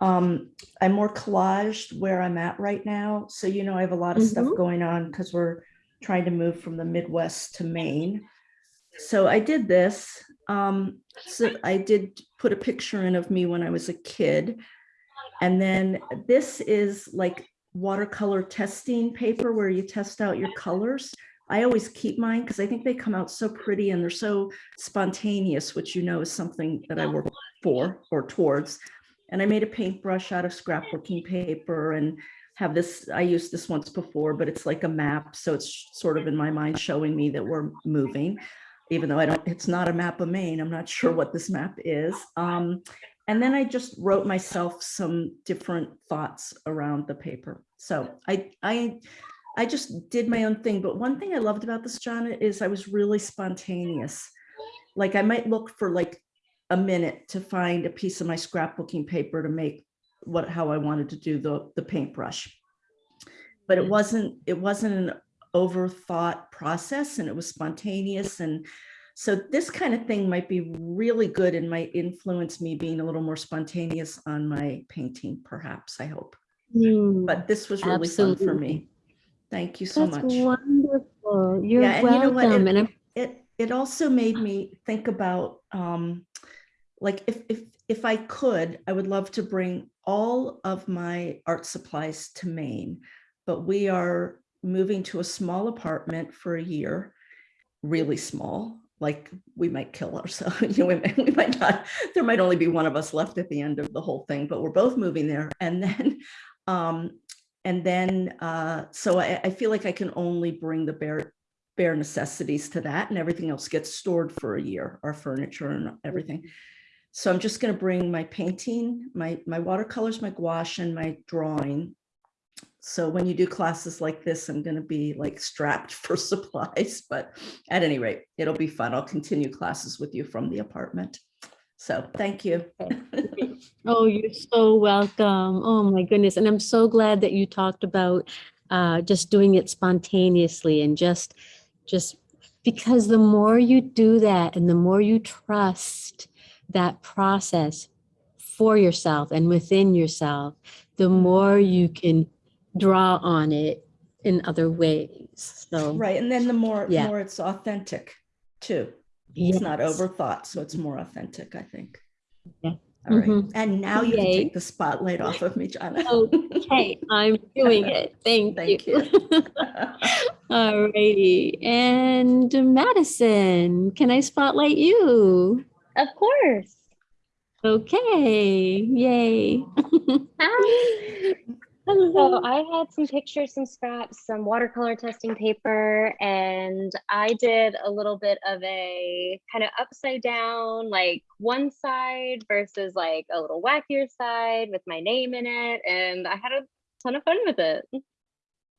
Um, I'm more collaged where I'm at right now. So, you know, I have a lot of stuff Mhm. going on because we're trying to move from the Midwest to Maine. So I did this. Um, so I did put a picture in of me when I was a kid. And then this is like watercolor testing paper where you test out your colors. I always keep mine because I think they come out so pretty and they're so spontaneous, which you know is something that I work for or towards. And I made a paintbrush out of scrapbooking paper and have this, I used this once before, but it's like a map. So it's sort of in my mind showing me that we're moving, even though I don't, it's not a map of Maine. I'm not sure what this map is. Um, and then I just wrote myself some different thoughts around the paper. So I, I, I just did my own thing. But one thing I loved about this, Jana, is I was really spontaneous. Like I might look for like a minute to find a piece of my scrapbooking paper to make what, how I wanted to do the, the paintbrush. But it wasn't, it wasn't an overthought process and it was spontaneous. And so this kind of thing might be really good and might influence me being a little more spontaneous on my painting, perhaps, I hope. Mm, But this was really fun for absolutely. me. Thank you so That's much. wonderful. You're Yeah, and you know what? welcome. It, And I'm it it also made me think about um, like if if if I could, I would love to bring all of my art supplies to Maine, but we are moving to a small apartment for a year, really small. Like we might kill ourselves. You know, we, might- we might not. There might only be one of us left at the end of the whole thing, but we're both moving there, and then. Um, and then, uh, so I, I feel like I can only bring the bare, bare necessities to that and everything else gets stored for a year, our furniture and everything. So I'm just gonna bring my painting, my, my watercolors, my gouache and my drawing. So when you do classes like this, I'm gonna be like strapped for supplies, but at any rate, it'll be fun. I'll continue classes with you from the apartment. So thank you. Oh, you're so welcome. Oh my goodness. And I'm so glad that you talked about uh, just doing it spontaneously and just, just because the more you do that and the more you trust that process for yourself and within yourself, the more you can draw on it in other ways. So, Right, and then the more, Yeah. more it's authentic too. It's not Yes. overthought, so it's more authentic, I think. Yeah. All right, Mhm. and now you can take the spotlight off of me, Jana. Okay, I'm doing it. Thank, Thank you. All righty. And Madison, can I spotlight you? Of course. Okay, yay. Hi. So I had some pictures, some scraps, some watercolor testing paper, and I did a little bit of a kind of upside down, like one side versus like a little wackier side with my name in it. And I had a ton of fun with it.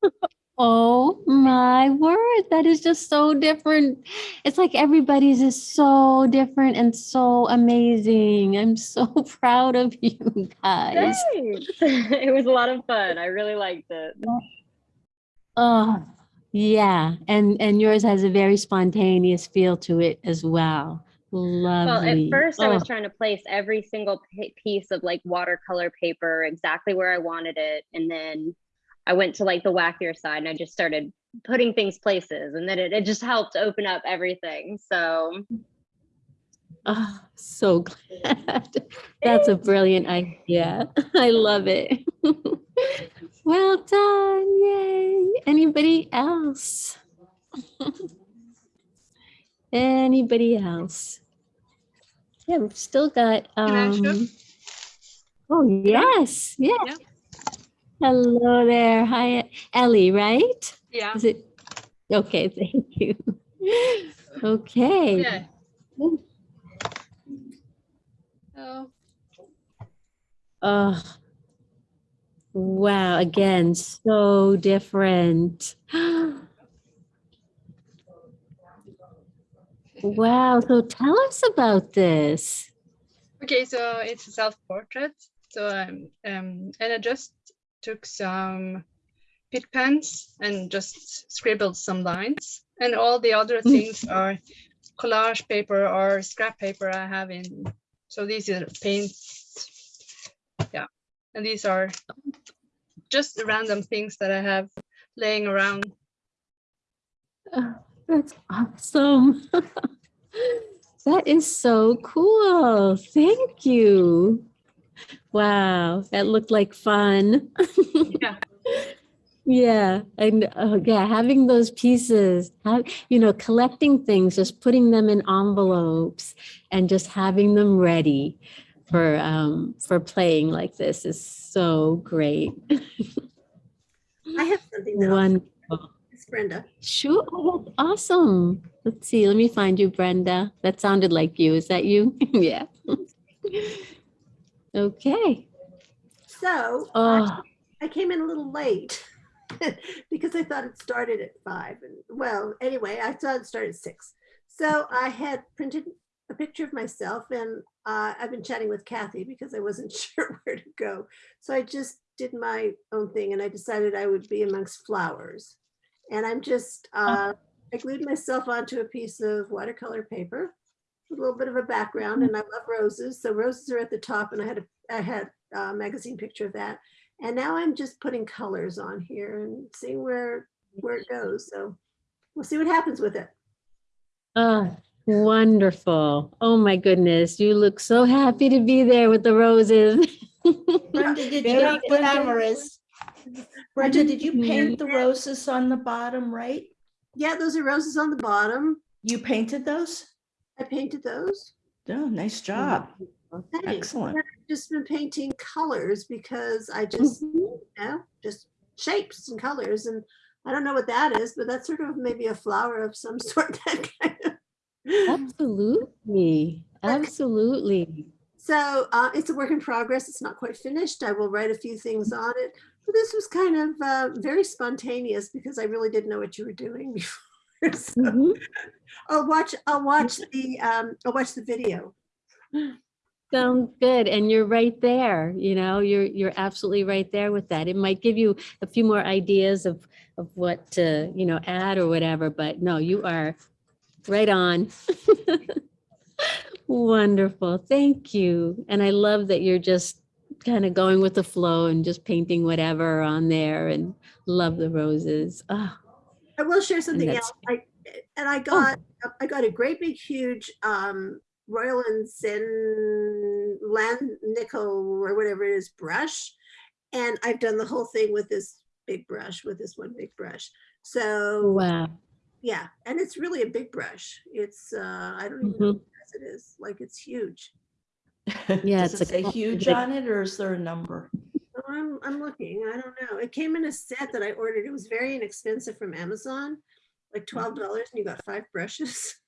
Oh my word, that is just so different. It's like everybody's is so different and so amazing. I'm so proud of you guys. Thanks. it was a lot of fun. I really liked it. Oh, yeah. And and yours has a very spontaneous feel to it as well. Lovely. Well, at first I was Oh, trying to place every single piece of like watercolor paper exactly where I wanted it. And then I went to like the wackier side and I just started putting things places and then it, it just helped open up everything. So oh, so glad. That's a brilliant idea. I love it. Well done. Yay. Anybody else? Anybody else? Yeah, we've still got um Oh, yes. Yeah. Yeah. Hello there. Hi, Ellie, right? Yeah. Is it? Okay, thank you. Okay. Yeah. Oh, Oh, wow. Again, so different. Wow. So tell us about this. okay, so it's a self-portrait. So um, um, and I just took some Pitt pens and just scribbled some lines, and all the other mm. things are collage paper or scrap paper I have in. So these are paints, yeah, and these are just random things that I have laying around. Oh, that's awesome. That is so cool. Thank you. Wow, that looked like fun. Yeah. Yeah, and uh, yeah, having those pieces, have, you know, collecting things, just putting them in envelopes and just having them ready for um for playing like this is so great. I have something that Wonderful. it's Brenda. Sure, oh, awesome. Let's see, let me find you, Brenda. That sounded like you. Is that you? Yeah. Okay. So Oh. I, I came in a little late because I thought it started at five. And well, anyway, I thought it started at six. So I had printed a picture of myself and uh, I've been chatting with Kathy because I wasn't sure where to go. So I just did my own thing and I decided I would be amongst flowers. And I'm just, uh, I glued myself onto a piece of watercolor paper a little bit of a background and I love roses. So roses are at the top and I had a, I had a magazine picture of that. And now I'm just putting colors on here and seeing where, where it goes. So we'll see what happens with it. Oh, wonderful. Oh my goodness. You look so happy to be there with the roses. Brenda, did you, Very Brenda, glamorous. Brenda, did you paint the mm-hmm. roses on the bottom right? Yeah, those are roses on the bottom. You painted those? I painted those. Oh, nice job. Excellent. I've just been painting colors because I just, you know, just shapes and colors. And I don't know what that is, but that's sort of maybe a flower of some sort. that kind of- Absolutely. Absolutely. So uh, it's a work in progress. It's not quite finished. I will write a few things on it. But this was kind of uh, very spontaneous because I really didn't know what you were doing before. So Mhm. I'll watch. I'll watch the. Um, I'll watch the video. Sounds good. And you're right there, you know, you're, you're absolutely right there with that. It might give you a few more ideas of, of what to, you know, add or whatever, but no, you are right on. Wonderful. Thank you. And I love that you're just kind of going with the flow and just painting whatever on there and love the roses. Oh, I will share something else. I, and I got I got a great big huge um, Royal and Sin land nickel or whatever it is brush, and I've done the whole thing with this big brush with this one big brush. So wow. yeah, and it's really a big brush. It's uh, I don't even know Mhm. what size it is. Like it's huge. Yeah, Does it's it a say huge big- on it or is there a number? I'm, I'm looking. I don't know. It came in a set that I ordered. It was very inexpensive from Amazon, like twelve dollars, and you got five brushes.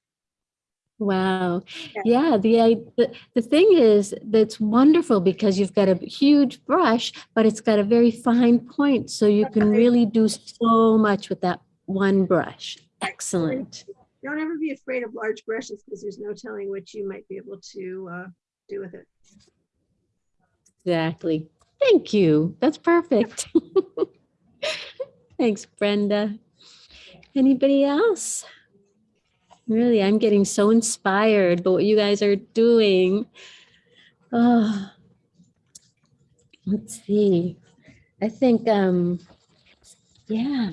Wow. Yeah. Yeah, the, the, the thing is, that's wonderful because you've got a huge brush, but it's got a very fine point. So you can really do so much with that one brush. Excellent. Don't ever be afraid of large brushes because there's no telling what you might be able to uh, do with it. Exactly. Thank you. That's perfect. Thanks, Brenda. Anybody else? Really, I'm getting so inspired by what you guys are doing. Oh, let's see. I think, um, yeah.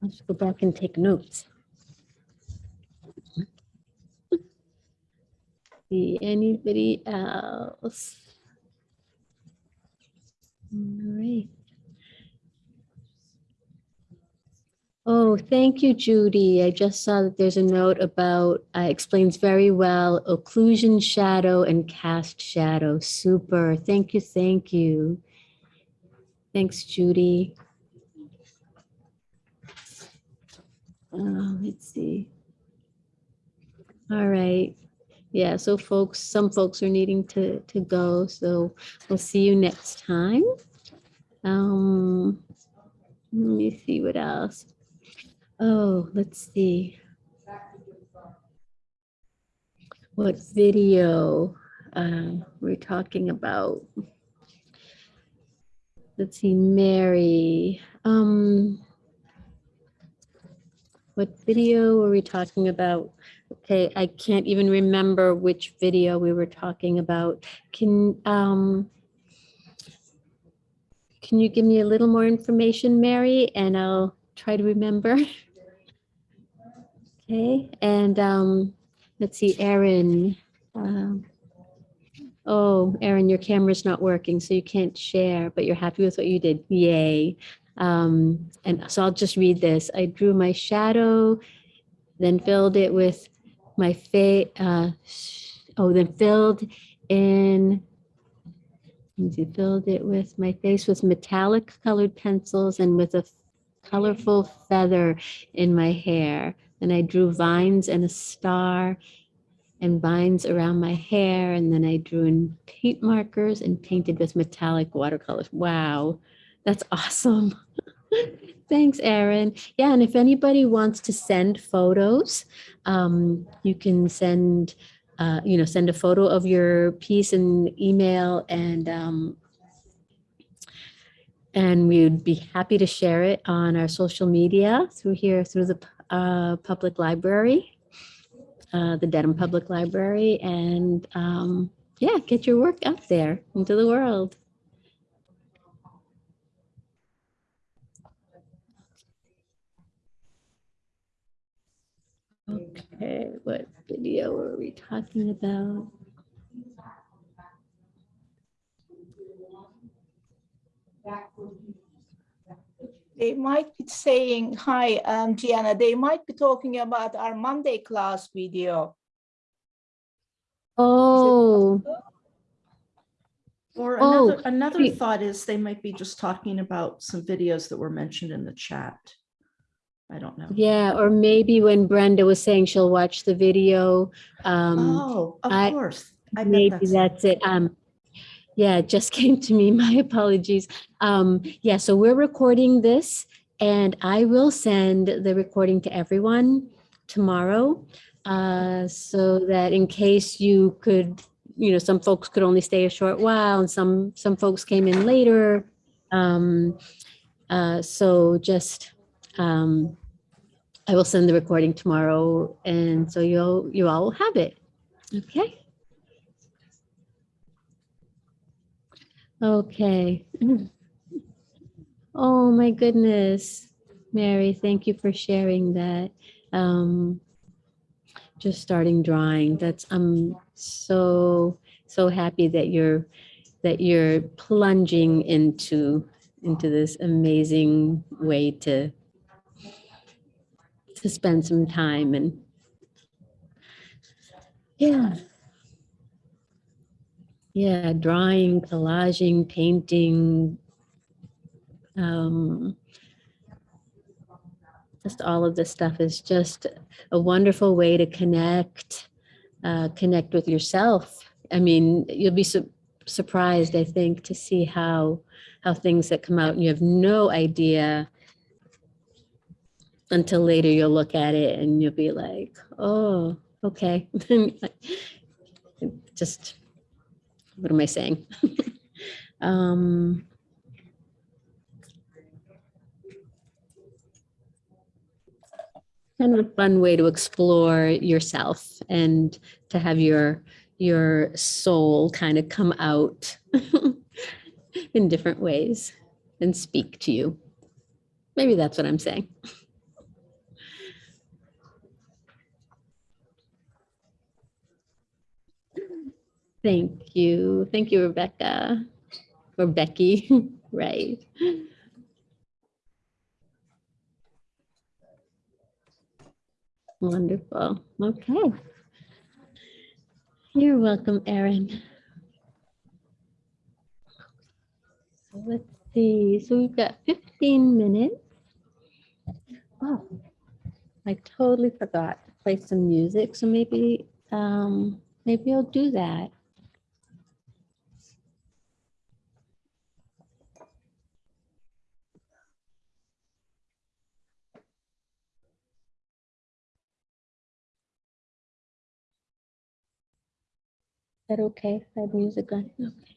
Let's go back and take notes. See anybody else? All right. Oh, thank you, Judy. I just saw that there's a note about, uh, explains very well occlusion shadow and cast shadow. Super. Thank you, thank you. Thanks, Judy. Uh, let's see. All right. Yeah, so folks, some folks are needing to, to go, so we'll see you next time. Um, let me see what else. Oh, let's see. What video uh, we're talking about. Let's see, Mary. Um, what video were we talking about? Okay, I can't even remember which video we were talking about. Can, um, can you give me a little more information, Mary, and I'll try to remember? Okay, and, um, let's see, Erin. um, Oh, Erin, your camera's not working, so you can't share, but you're happy with what you did. Yay. Um, and so I'll just read this. I drew my shadow, then filled it with my fa, uh, oh, then filled in, me filled it with my face with metallic colored pencils and with a colorful feather in my hair. And I drew vines and a star and vines around my hair. And then I drew in paint markers and painted with metallic watercolors. Wow, that's awesome. Thanks, Erin. Yeah, and if anybody wants to send photos, um, you can send, uh, you know, send a photo of your piece and email and um, and we would be happy to share it on our social media through here, through the uh, public library, uh, the Dedham Public Library, and um, yeah, get your work out there into the world. Okay, what video are we talking about? They might be saying, hi, um, Gianna, they might be talking about our Monday class video. Oh, Or Oh, another, another thought is they might be just talking about some videos that were mentioned in the chat. I don't know. yeah, or maybe when Brenda was saying she'll watch the video. um, Oh, of I- course. I Maybe that's- that's it. Um, yeah, it just came to me. My apologies. Um, yeah, so we're recording this and I will send the recording to everyone tomorrow. Uh, so that in case you could, you know, some folks could only stay a short while and some, some folks came in later. Um, uh, so just, um, I will send the recording tomorrow and so you'll, you all will have it. Okay. Okay. Oh, my goodness. Mary, thank you for sharing that. Um, just starting drawing. That's, I'm so, so happy that you're, that you're plunging into, into this amazing way to, to spend some time and, yeah. yeah, drawing, collaging, painting, um, just all of this stuff is just a wonderful way to connect, uh, connect with yourself. I mean, you'll be su- surprised, I think, to see how how things that come out and you have no idea until later you'll look at it and you'll be like, oh, okay. Just, what am I saying? um, kind of a fun way to explore yourself and to have your your soul kind of come out in different ways and speak to you. Maybe that's what I'm saying. Thank you. Thank you, Rebecca. Or Becky, right. Wonderful. Okay. You're welcome, Erin. So let's see. So we've got 15 minutes. Oh, I totally forgot to play some music. So maybe, um, maybe I'll do that. That okay? I have music on? Okay.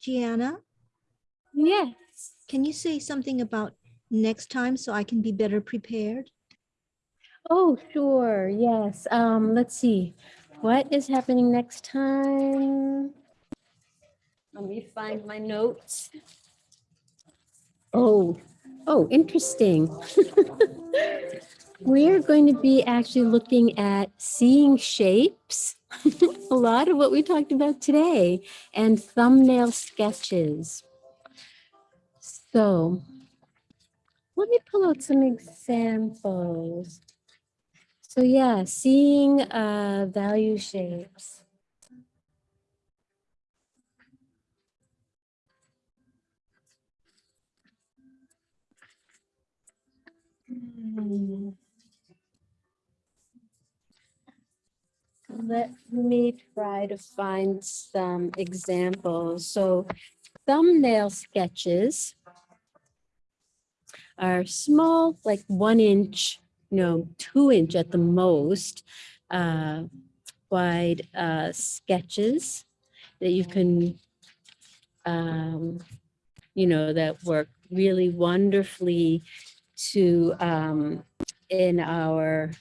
Gianna, Yes. can you say something about next time so I can be better prepared? Oh, sure. Yes. Um, let's see. What is happening next time? Let me find my notes. Oh, oh, interesting. We're going to be actually looking at seeing shapes, a lot of what we talked about today, and thumbnail sketches. So let me pull out some examples. So yeah, seeing uh, value shapes. Hmm. let me try to find some examples. So thumbnail sketches are small, like one inch, you know, two inch at the most, uh, wide uh, sketches that you can, um, you know, that work really wonderfully to um, in our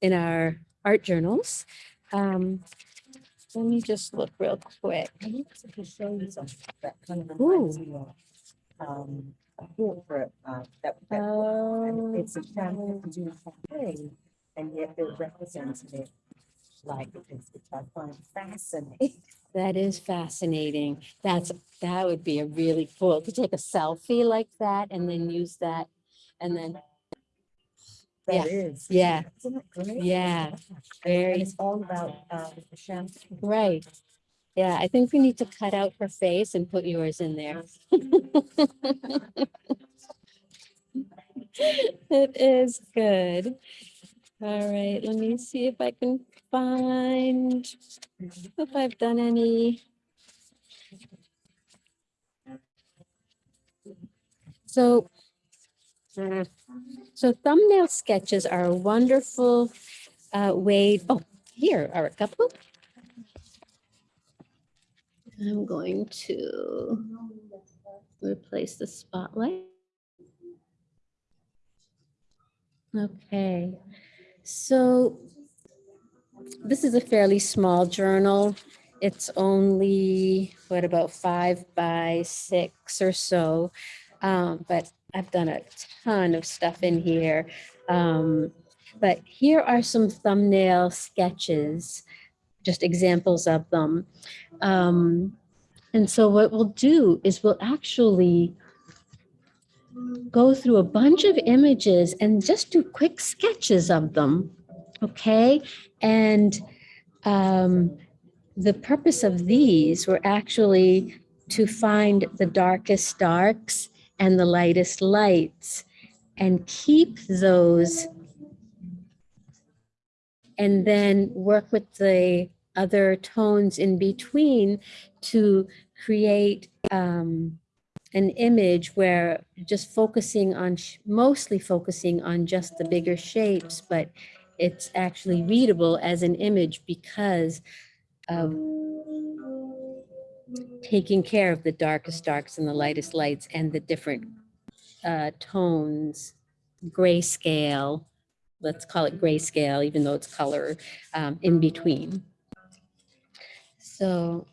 in our art journals. Um, let me just look real quick. To show you something that kind of Ooh. reminds you of, um, a portrait, uh, that, that, and it's a chance to do something, and yet they're representing it like this, which I find fascinating. That is fascinating. That's, that would be a really cool, to take a selfie like that and then use that and then, That Yeah, is. yeah, Isn't it great? yeah, And very, it's all about, uh, the champagne. right. Yeah, I think we need to cut out her face and put yours in there. It is good. All right, let me see if I can find, if I've done any. So, so thumbnail sketches are a wonderful uh, way, oh, here are a couple. I'm going to replace the spotlight. Okay, so this is a fairly small journal. It's only, what, about five by six or so. Um, but I've done a ton of stuff in here. Um, but here are some thumbnail sketches, just examples of them. Um, and so what we'll do is we'll actually go through a bunch of images and just do quick sketches of them. Okay, and um, the purpose of these were actually to find the darkest darks and the lightest lights and keep those and then work with the other tones in between to create um, an image where just focusing on, mostly focusing on just the bigger shapes, but it's actually readable as an image because of taking care of the darkest darks and the lightest lights and the different uh, tones, grayscale, let's call it grayscale, even though it's color um, in between. So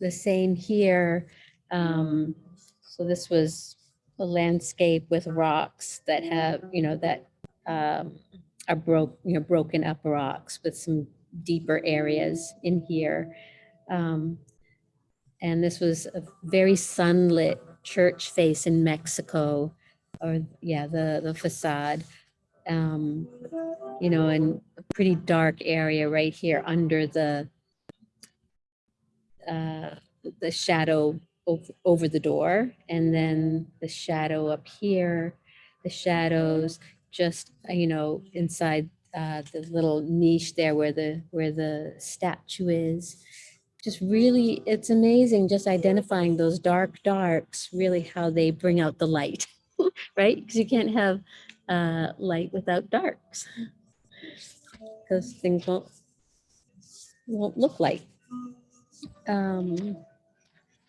the same here. Um, so this was a landscape with rocks that have, you know, that um, are broke, you know, broken up rocks with some deeper areas in here. Um, and this was a very sunlit church face in Mexico, or yeah, the, the facade. Um, you know, in a pretty dark area right here under the uh, the shadow over, the door, and then the shadow up here, the shadows just uh, you know inside uh, the little niche there where the where the statue is just really, it's amazing just identifying those dark darks, really how they bring out the light, right? Because you can't have uh, light without darks. Because things won't, won't look like. Um,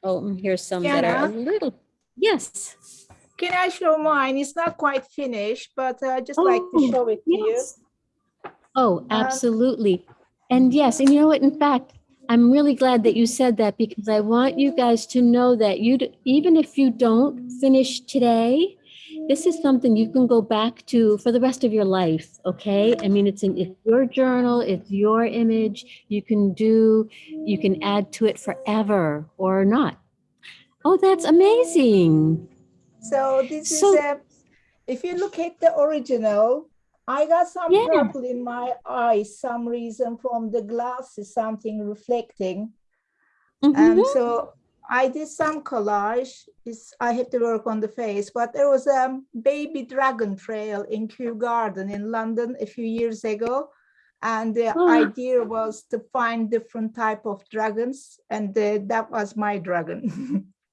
oh, here's some that are a little, yes. Can I show mine? It's not quite finished, but I just like to Oh, show it to you. yes. Oh, Um, absolutely. And yes, and you know what, in fact, I'm really glad that you said that because I want you guys to know that you, even if you don't finish today, this is something you can go back to for the rest of your life, okay? I mean, it's in, it's your journal, it's your image, you can do, you can add to it forever or not. Oh, that's amazing. So this is, So- a- if you look at the original, I got some Yeah. purple in my eyes, some reason from the glasses, something reflecting. And Mhm. so I did some collage. It's, I have to work on the face, but there was a baby dragon trail in Kew Garden in London a few years ago. And the Oh. idea was to find different type of dragons and uh, that was my dragon.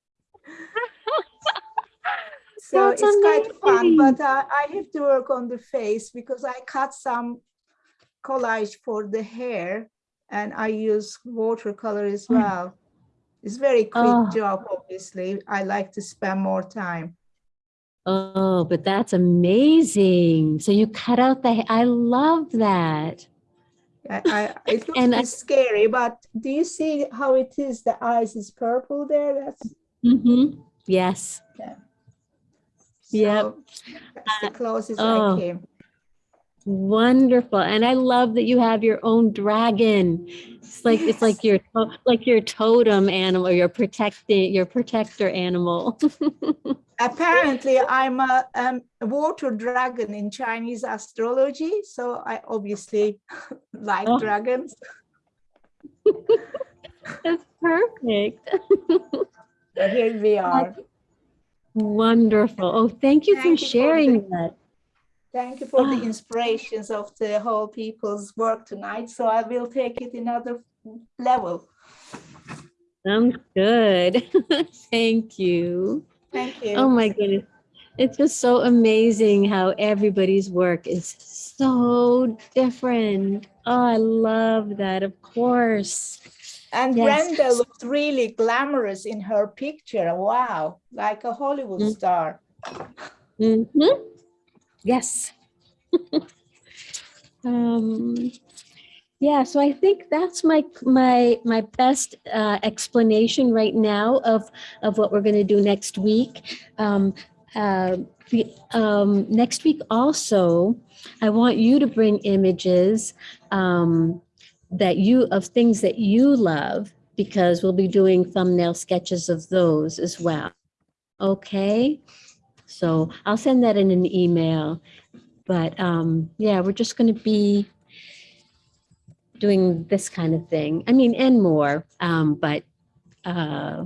So That's it's quite fun, but uh, I have to work on the face because I cut some collage for the hair and I use watercolor as Mm. well. It's very quick Oh. job, obviously. I like to spend more time. Oh, but that's amazing. So you cut out the, I love that. I, I, it looks And I- scary, but do you see how it is? The eyes is purple there. That's Mm-hmm. Yes. Yeah. Yep. that's the closest oh. I came. Wonderful. And I love that you have your own dragon. It's like it's like your like your totem animal, your protecting your protector animal. Apparently, I'm a, um, water dragon in Chinese astrology, so I obviously like Oh. dragons. That's perfect. So here we are. Wonderful. Oh, thank you Thank for you sharing that. Thank you for the Ah. inspirations of the whole people's work tonight. So I will take it another level. Sounds good. Thank you. Thank you. Oh my goodness. It's just so amazing how everybody's work is so different. Oh, I love that, of course. And Yes. Brenda looked really glamorous in her picture. Wow, like a Hollywood Mm. star. Mm-hmm. Yes. um, yeah, so I think that's my my my best uh, explanation right now of of what we're going to do next week. Um, uh, the, um, next week also, I want you to bring images um, that you of things that you love because we'll be doing thumbnail sketches of those as well. Okay. So I'll send that in an email. But um, yeah, we're just going to be doing this kind of thing. I mean, and more, um, but uh,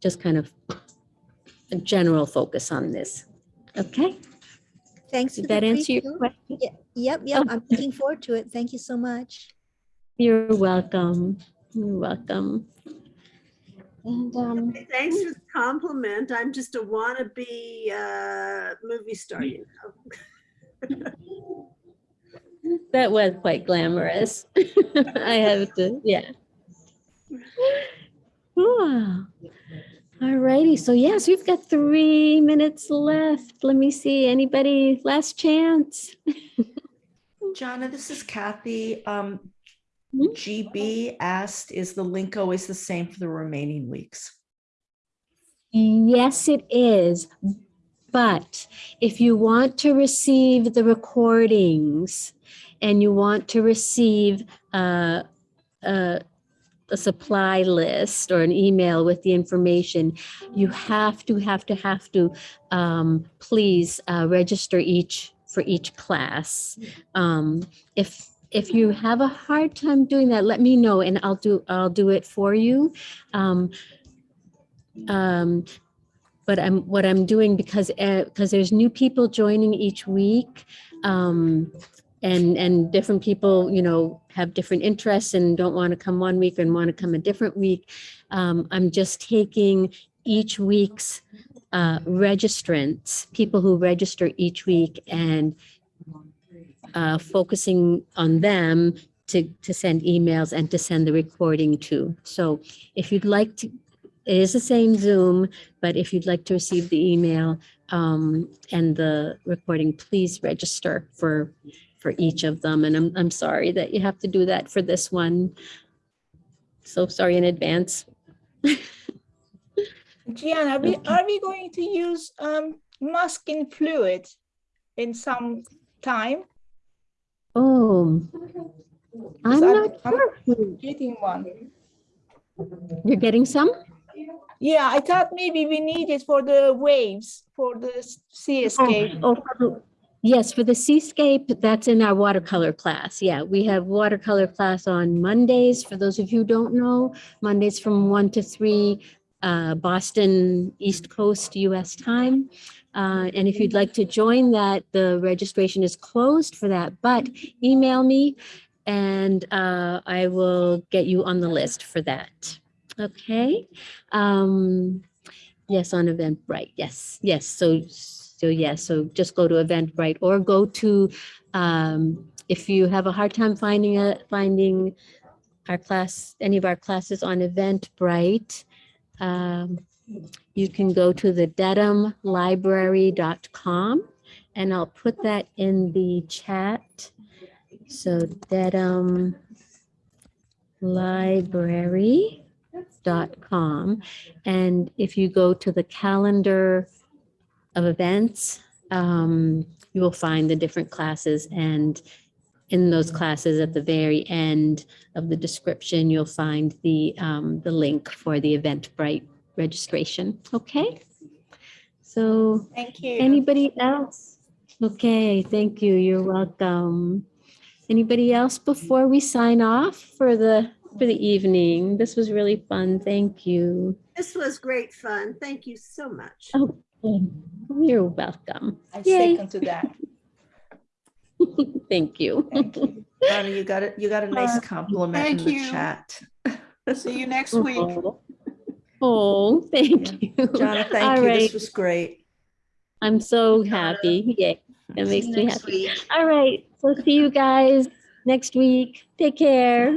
just kind of a general focus on this. Okay. Thanks. Did that answer your question? Ye- Yep, yep. Oh. I'm looking forward to it. Thank you so much. You're welcome. You're welcome. And um, Thanks for the compliment. I'm just a wannabe uh, movie star, you know. that was quite glamorous. I have to, yeah. Wow. All righty. So yes, we've got three minutes left. Let me see. Anybody last chance? Jana, this is Kathy. Um? GB asked, is the link always the same for the remaining weeks? Yes, it is. But if you want to receive the recordings and you want to receive uh, uh, a supply list or an email with the information, you have to, have to, have to um, please uh, register each for each class. Um, if if you have a hard time doing that, let me know and I'll do I'll do it for you. Um, um, but I'm what I'm doing because because there's new people joining each week. Um, and and different people you know have different interests and don't want to come one week and want to come a different week um, i'm just taking each week's uh, registrants people who register each week and uh, focusing on them to to send emails and to send the recording to so if you'd like to it is the same zoom but if you'd like to receive the email um, and the recording please register for for each of them. And I'm, I'm sorry that you have to do that for this one. So sorry in advance. Gianna, we, are we going to use um, masking fluid in some time? Oh, I'm not I'm sure. Getting one. You're getting some? Yeah, I thought maybe we need it for the waves, for the s- sea escape. Oh, yes, for the seascape, that's in our watercolor class. Yeah, we have watercolor class on Mondays. For those of you who don't know, Mondays from one to three, uh, Boston, East Coast, US time. Uh, and if you'd like to join that, the registration is closed for that, but email me and uh, I will get you on the list for that. Okay. Um, yes, on Eventbrite. Yes, yes. So, so yes. So just go to Eventbrite or go to um, if you have a hard time finding a finding our class, any of our classes on Eventbrite. Um, you can go to the dedhamlibrary.com and I'll put that in the chat. So Dedham library.com. And if you go to the calendar of events, um, you will find the different classes and in those classes at the very end of the description, you'll find the, um, the link for the Eventbrite registration. Okay? So Thank you. anybody else? Okay, thank you. You're welcome. Anybody else before we sign off for the, for the evening? This was really fun. Thank you. This was great fun. Thank you so much. Oh, you're welcome. I Yay. second to that. Thank you. Donna, you got it. You got a nice Uh, compliment in the you. chat. See you next week. Oh, thank you. Jonna, All thank you. right. This was great. I'm so happy. Yay. That makes me happy. week. All right. So see you guys next week. Take care.